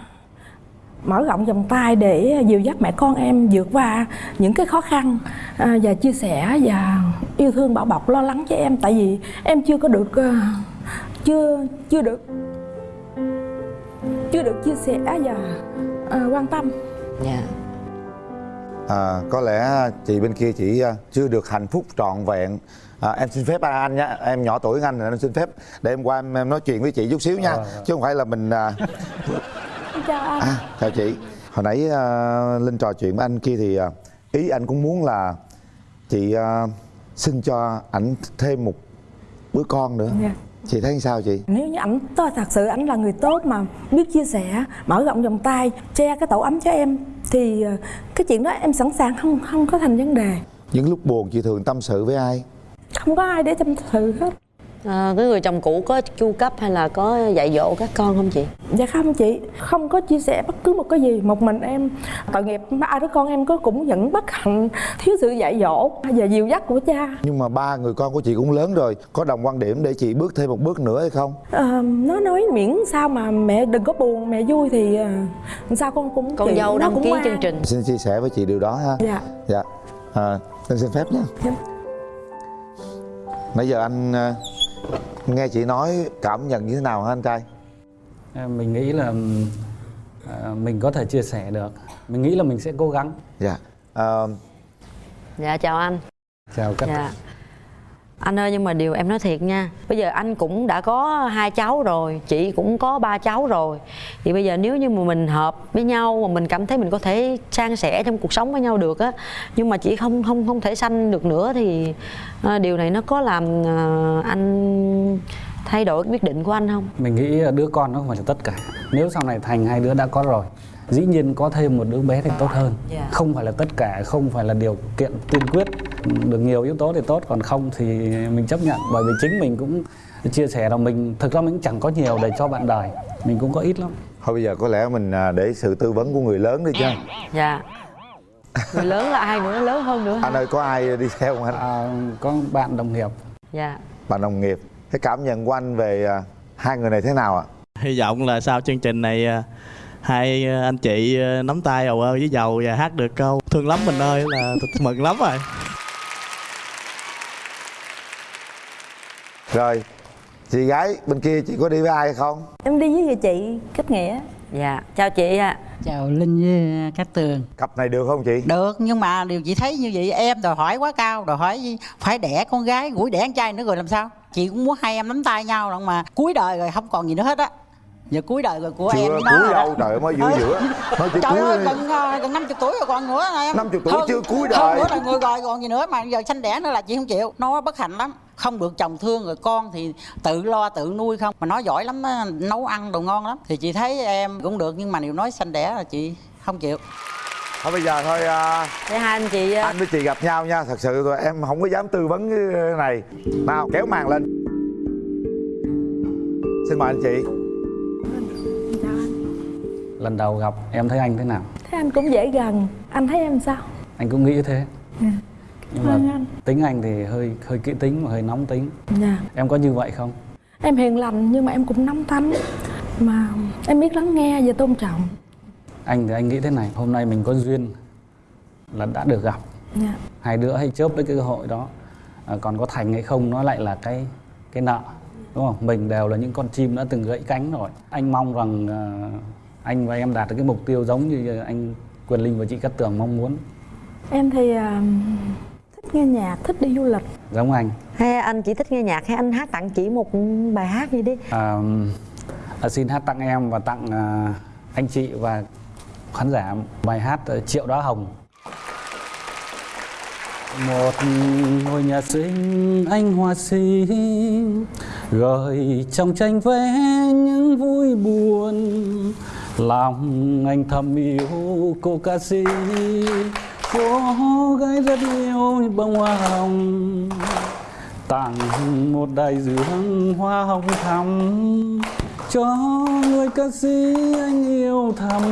mở rộng vòng tay để dìu dắt mẹ con em vượt qua những cái khó khăn à, và chia sẻ và yêu thương bảo bọc lo lắng cho em. Tại vì em chưa có được à, chưa chưa được chưa được chia sẻ và à, quan tâm. Dạ. À, có lẽ chị bên kia chỉ à, chưa được hạnh phúc trọn vẹn. À, em xin phép anh nhé em nhỏ tuổi hơn anh em xin phép để em qua em, em nói chuyện với chị chút xíu nha. Chứ không phải là mình à, chào anh À, chào chị. Hồi nãy à, Linh trò chuyện với anh kia thì à, ý anh cũng muốn là chị à, xin cho ảnh thêm một đứa con nữa. Dạ. Chị thấy sao chị? nếu như ảnh thật sự ảnh là người tốt mà biết chia sẻ mở rộng vòng tay che cái tổ ấm cho em thì à, cái chuyện đó em sẵn sàng không không có thành vấn đề Những lúc buồn chị thường tâm sự với ai? không có ai để tâm sự hết à, Cái người chồng cũ có chu cấp hay là có dạy dỗ các con không chị? Dạ không chị, không có chia sẻ bất cứ một cái gì Một mình em tội nghiệp ba đứa con em có cũng vẫn bất hạnh Thiếu sự dạy dỗ và dìu dắt của cha Nhưng mà ba người con của chị cũng lớn rồi, có đồng quan điểm để chị bước thêm một bước nữa hay không? à, Nó nói miễn sao mà mẹ đừng có buồn, mẹ vui thì à, sao con cũng Con chịu, dâu nó đăng cũng ký ngoan. chương trình Xin chia sẻ với chị điều đó ha. Dạ Dạ. À, xin phép nha. Dạ. Nãy giờ anh nghe chị nói cảm nhận như thế nào hả anh trai? À, mình nghĩ là à, mình có thể chia sẻ được. Mình nghĩ là mình sẽ cố gắng. Dạ. À, Dạ chào anh. Chào các Dạ anh ơi nhưng mà điều em nói thiệt nha. Bây giờ anh cũng đã có hai cháu rồi Chị cũng có ba cháu rồi. Thì bây giờ nếu như mà mình hợp với nhau Mà mình cảm thấy mình có thể san sẻ trong cuộc sống với nhau được á Nhưng mà chị không không không thể sanh được nữa Thì à, điều này nó có làm à, anh thay đổi quyết định của anh không? mình nghĩ đứa con nó không phải là tất cả. Nếu sau này thành hai đứa đã có rồi dĩ nhiên có thêm một đứa bé thì tốt hơn Dạ. không phải là tất cả không phải là điều kiện tiên quyết được nhiều yếu tố thì tốt còn không thì mình chấp nhận bởi vì chính mình cũng chia sẻ là mình thực ra mình cũng chẳng có nhiều để cho bạn đời mình cũng có ít lắm thôi bây giờ có lẽ mình à, để sự tư vấn của người lớn đi chứ. Dạ Người lớn là ai nữa, lớn hơn nữa hả? Anh ơi có ai đi theo không anh? À, có bạn đồng nghiệp. Dạ Bạn đồng nghiệp. Cái cảm nhận của anh về à, hai người này thế nào ạ? hy vọng là sau chương trình này à, hai à, anh chị à, nắm tay ầu ơ với dầu và hát được câu thương lắm mình ơi là mừng lắm rồi. Rồi, chị gái bên kia chị có đi với ai hay không? Em đi với người chị kết nghĩa. Dạ, chào chị ạ. Chào Linh với Cát Tường. Cặp này được không chị? Được, nhưng mà điều chị thấy như vậy em đòi hỏi quá cao Đòi hỏi phải đẻ con gái, gũi đẻ con trai nữa rồi làm sao? Chị cũng muốn hai em nắm tay nhau mà Cuối đời rồi không còn gì nữa hết á Giờ cuối đời rồi của Chưa em nó cuối đó. đâu, trời ơi, mới giữa giữa. Mới chỉ Trời cuối ơi, gần, ờ, gần 50 tuổi rồi còn nữa em? 50 tuổi Hơn- chưa cuối Hơn đời. nữa là người rồi còn gì nữa mà giờ sanh đẻ nữa là chị không chịu. Nó bất hạnh lắm. Không được chồng thương rồi con thì tự lo tự nuôi không. Mà nó giỏi lắm á, nấu ăn đồ ngon lắm. Thì chị thấy em cũng được nhưng mà nếu nói sanh đẻ là chị không chịu. Thôi bây giờ thôi à, Để hai anh chị à, anh với chị gặp nhau nha. Thật sự rồi em không có dám tư vấn cái này. Nào kéo màn lên. Xin mời anh chị lần đầu gặp em thấy anh thế nào? Thế anh cũng dễ gần. Anh thấy em sao? anh cũng nghĩ thế. Dạ. nhưng Vâng mà anh. tính anh thì hơi hơi kỹ tính và hơi nóng tính. Dạ. Em có như vậy không? Em hiền lành nhưng mà em cũng nóng tánh. Mà em biết lắng nghe và tôn trọng. Anh thì anh nghĩ thế này hôm nay mình có duyên là đã được gặp. Dạ. Hai đứa hay chớp lấy cái cơ hội đó. À, còn có thành hay không nó lại là cái cái nợ đúng không? Mình đều là những con chim đã từng gãy cánh rồi. Anh mong rằng à, anh và em đạt được cái mục tiêu giống như anh Quyền Linh và chị Cát Tường mong muốn. Em thì à, thích nghe nhạc thích đi du lịch. Giống anh. Hay anh chỉ thích nghe nhạc hay anh hát tặng chị một bài hát gì đi? À, à, xin hát tặng em và tặng à, anh chị và khán giả bài hát Triệu Đóa Hồng. Một ngôi nhà xinh anh hoa si gợi trong tranh vẽ những vui buồn lòng anh thầm yêu cô ca sĩ. Cô gái rất yêu bông hoa hồng. Tặng một đại dương hoa hồng thắm. Cho người ca sĩ anh yêu thầm.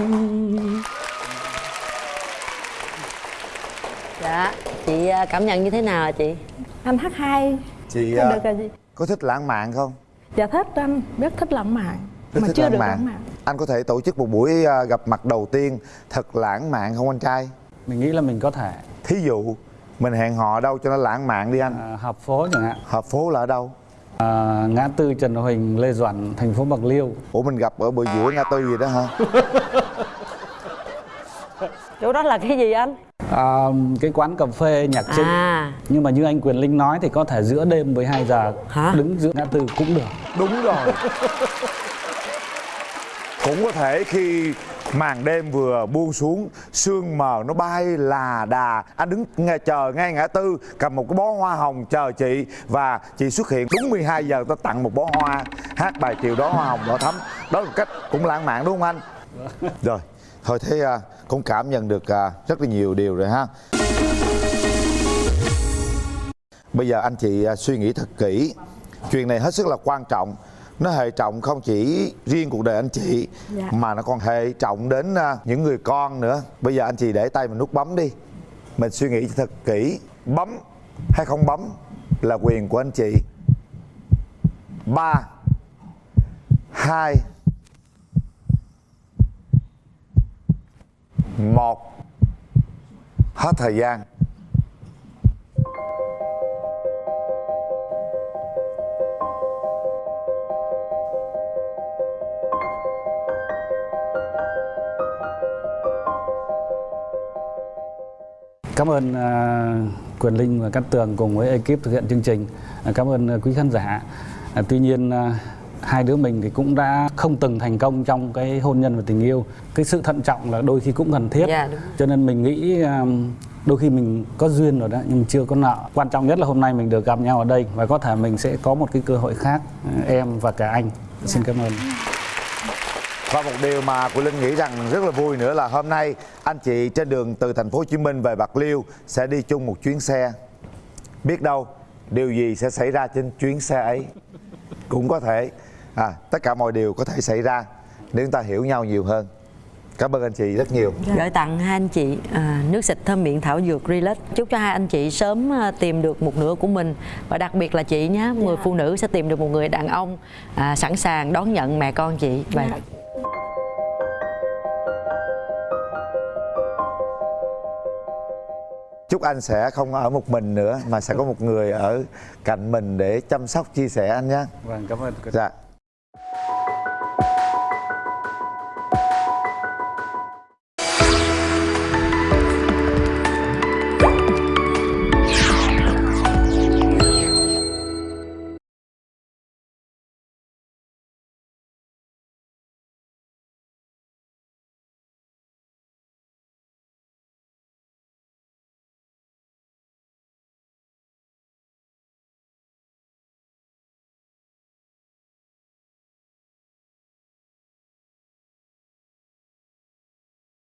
Dạ chị à, cảm nhận như thế nào hả chị? Anh hát hay. Chị à, được gì? có thích lãng mạn không? Dạ thích anh. Rất thích lãng mạn. Rất mà thích chưa lãng được mạn. lãng mạn anh có thể tổ chức một buổi à, gặp mặt đầu tiên thật lãng mạn không anh trai? Mình nghĩ là mình có thể. Thí dụ mình hẹn hò đâu cho nó lãng mạn đi anh. À, hợp phố chẳng hạn. Hợp phố là ở đâu? À, ngã tư Trần Huỳnh Lê Duẩn thành phố Bạc Liêu. Ủa mình gặp ở bờ giữa ngã tư gì đó hả? Chỗ đó là cái gì anh? À, cái quán cà phê nhạc trịnh À. nhưng mà như anh Quyền Linh nói thì có thể giữa đêm 12 giờ. Hả? đứng giữa ngã tư cũng được. Đúng rồi cũng có thể khi màn đêm vừa buông xuống, sương mờ nó bay là đà. Anh đứng nghe, chờ ngay ngã tư, cầm một cái bó hoa hồng chờ chị và chị xuất hiện đúng 12 giờ tôi tặng một bó hoa, hát bài chiều đó hoa hồng đỏ thắm. Đó là một cách cũng lãng mạn, đúng không anh? Rồi, thôi thế à, cũng cảm nhận được à, rất là nhiều điều rồi ha. Bây giờ anh chị à, suy nghĩ thật kỹ. Chuyện này hết sức là quan trọng nó hệ trọng không chỉ riêng cuộc đời anh chị Dạ. mà nó còn hệ trọng đến à, những người con nữa. Bây giờ anh chị để tay mình nút bấm đi. Mình suy nghĩ thật kỹ. Bấm hay không bấm là quyền của anh chị. Ba hai một. Hết thời gian Cảm ơn à, Quyền Linh và Cát Tường cùng với ekip thực hiện chương trình. À, cảm ơn à, quý khán giả. Tuy nhiên hai đứa mình thì cũng đã không từng thành công trong cái hôn nhân và tình yêu. Cái sự thận trọng là đôi khi cũng cần thiết. Dạ, đúng. Cho nên mình nghĩ đôi khi mình có duyên rồi đó nhưng chưa có nợ. Quan trọng nhất là hôm nay mình được gặp nhau ở đây và có thể mình sẽ có một cái cơ hội khác em và cả anh. Xin cảm ơn. Và một điều mà của Linh nghĩ rằng rất là vui nữa là hôm nay anh chị trên đường từ thành phố Hồ Chí Minh về Bạc Liêu sẽ đi chung một chuyến xe. Biết đâu điều gì sẽ xảy ra trên chuyến xe ấy? Cũng có thể. À, tất cả mọi điều có thể xảy ra nếu chúng ta hiểu nhau nhiều hơn. Cảm ơn anh chị rất nhiều. gửi tặng hai anh chị à, nước xịt thơm miệng thảo dược Relax. Chúc cho hai anh chị sớm à, tìm được một nửa của mình. Và đặc biệt là chị nhé người phụ nữ sẽ tìm được một người đàn ông à, sẵn sàng đón nhận mẹ con chị. Và Chúc anh sẽ không ở một mình nữa mà sẽ có một người ở cạnh mình để chăm sóc chia sẻ anh nhé. Vâng, cảm ơn. Dạ.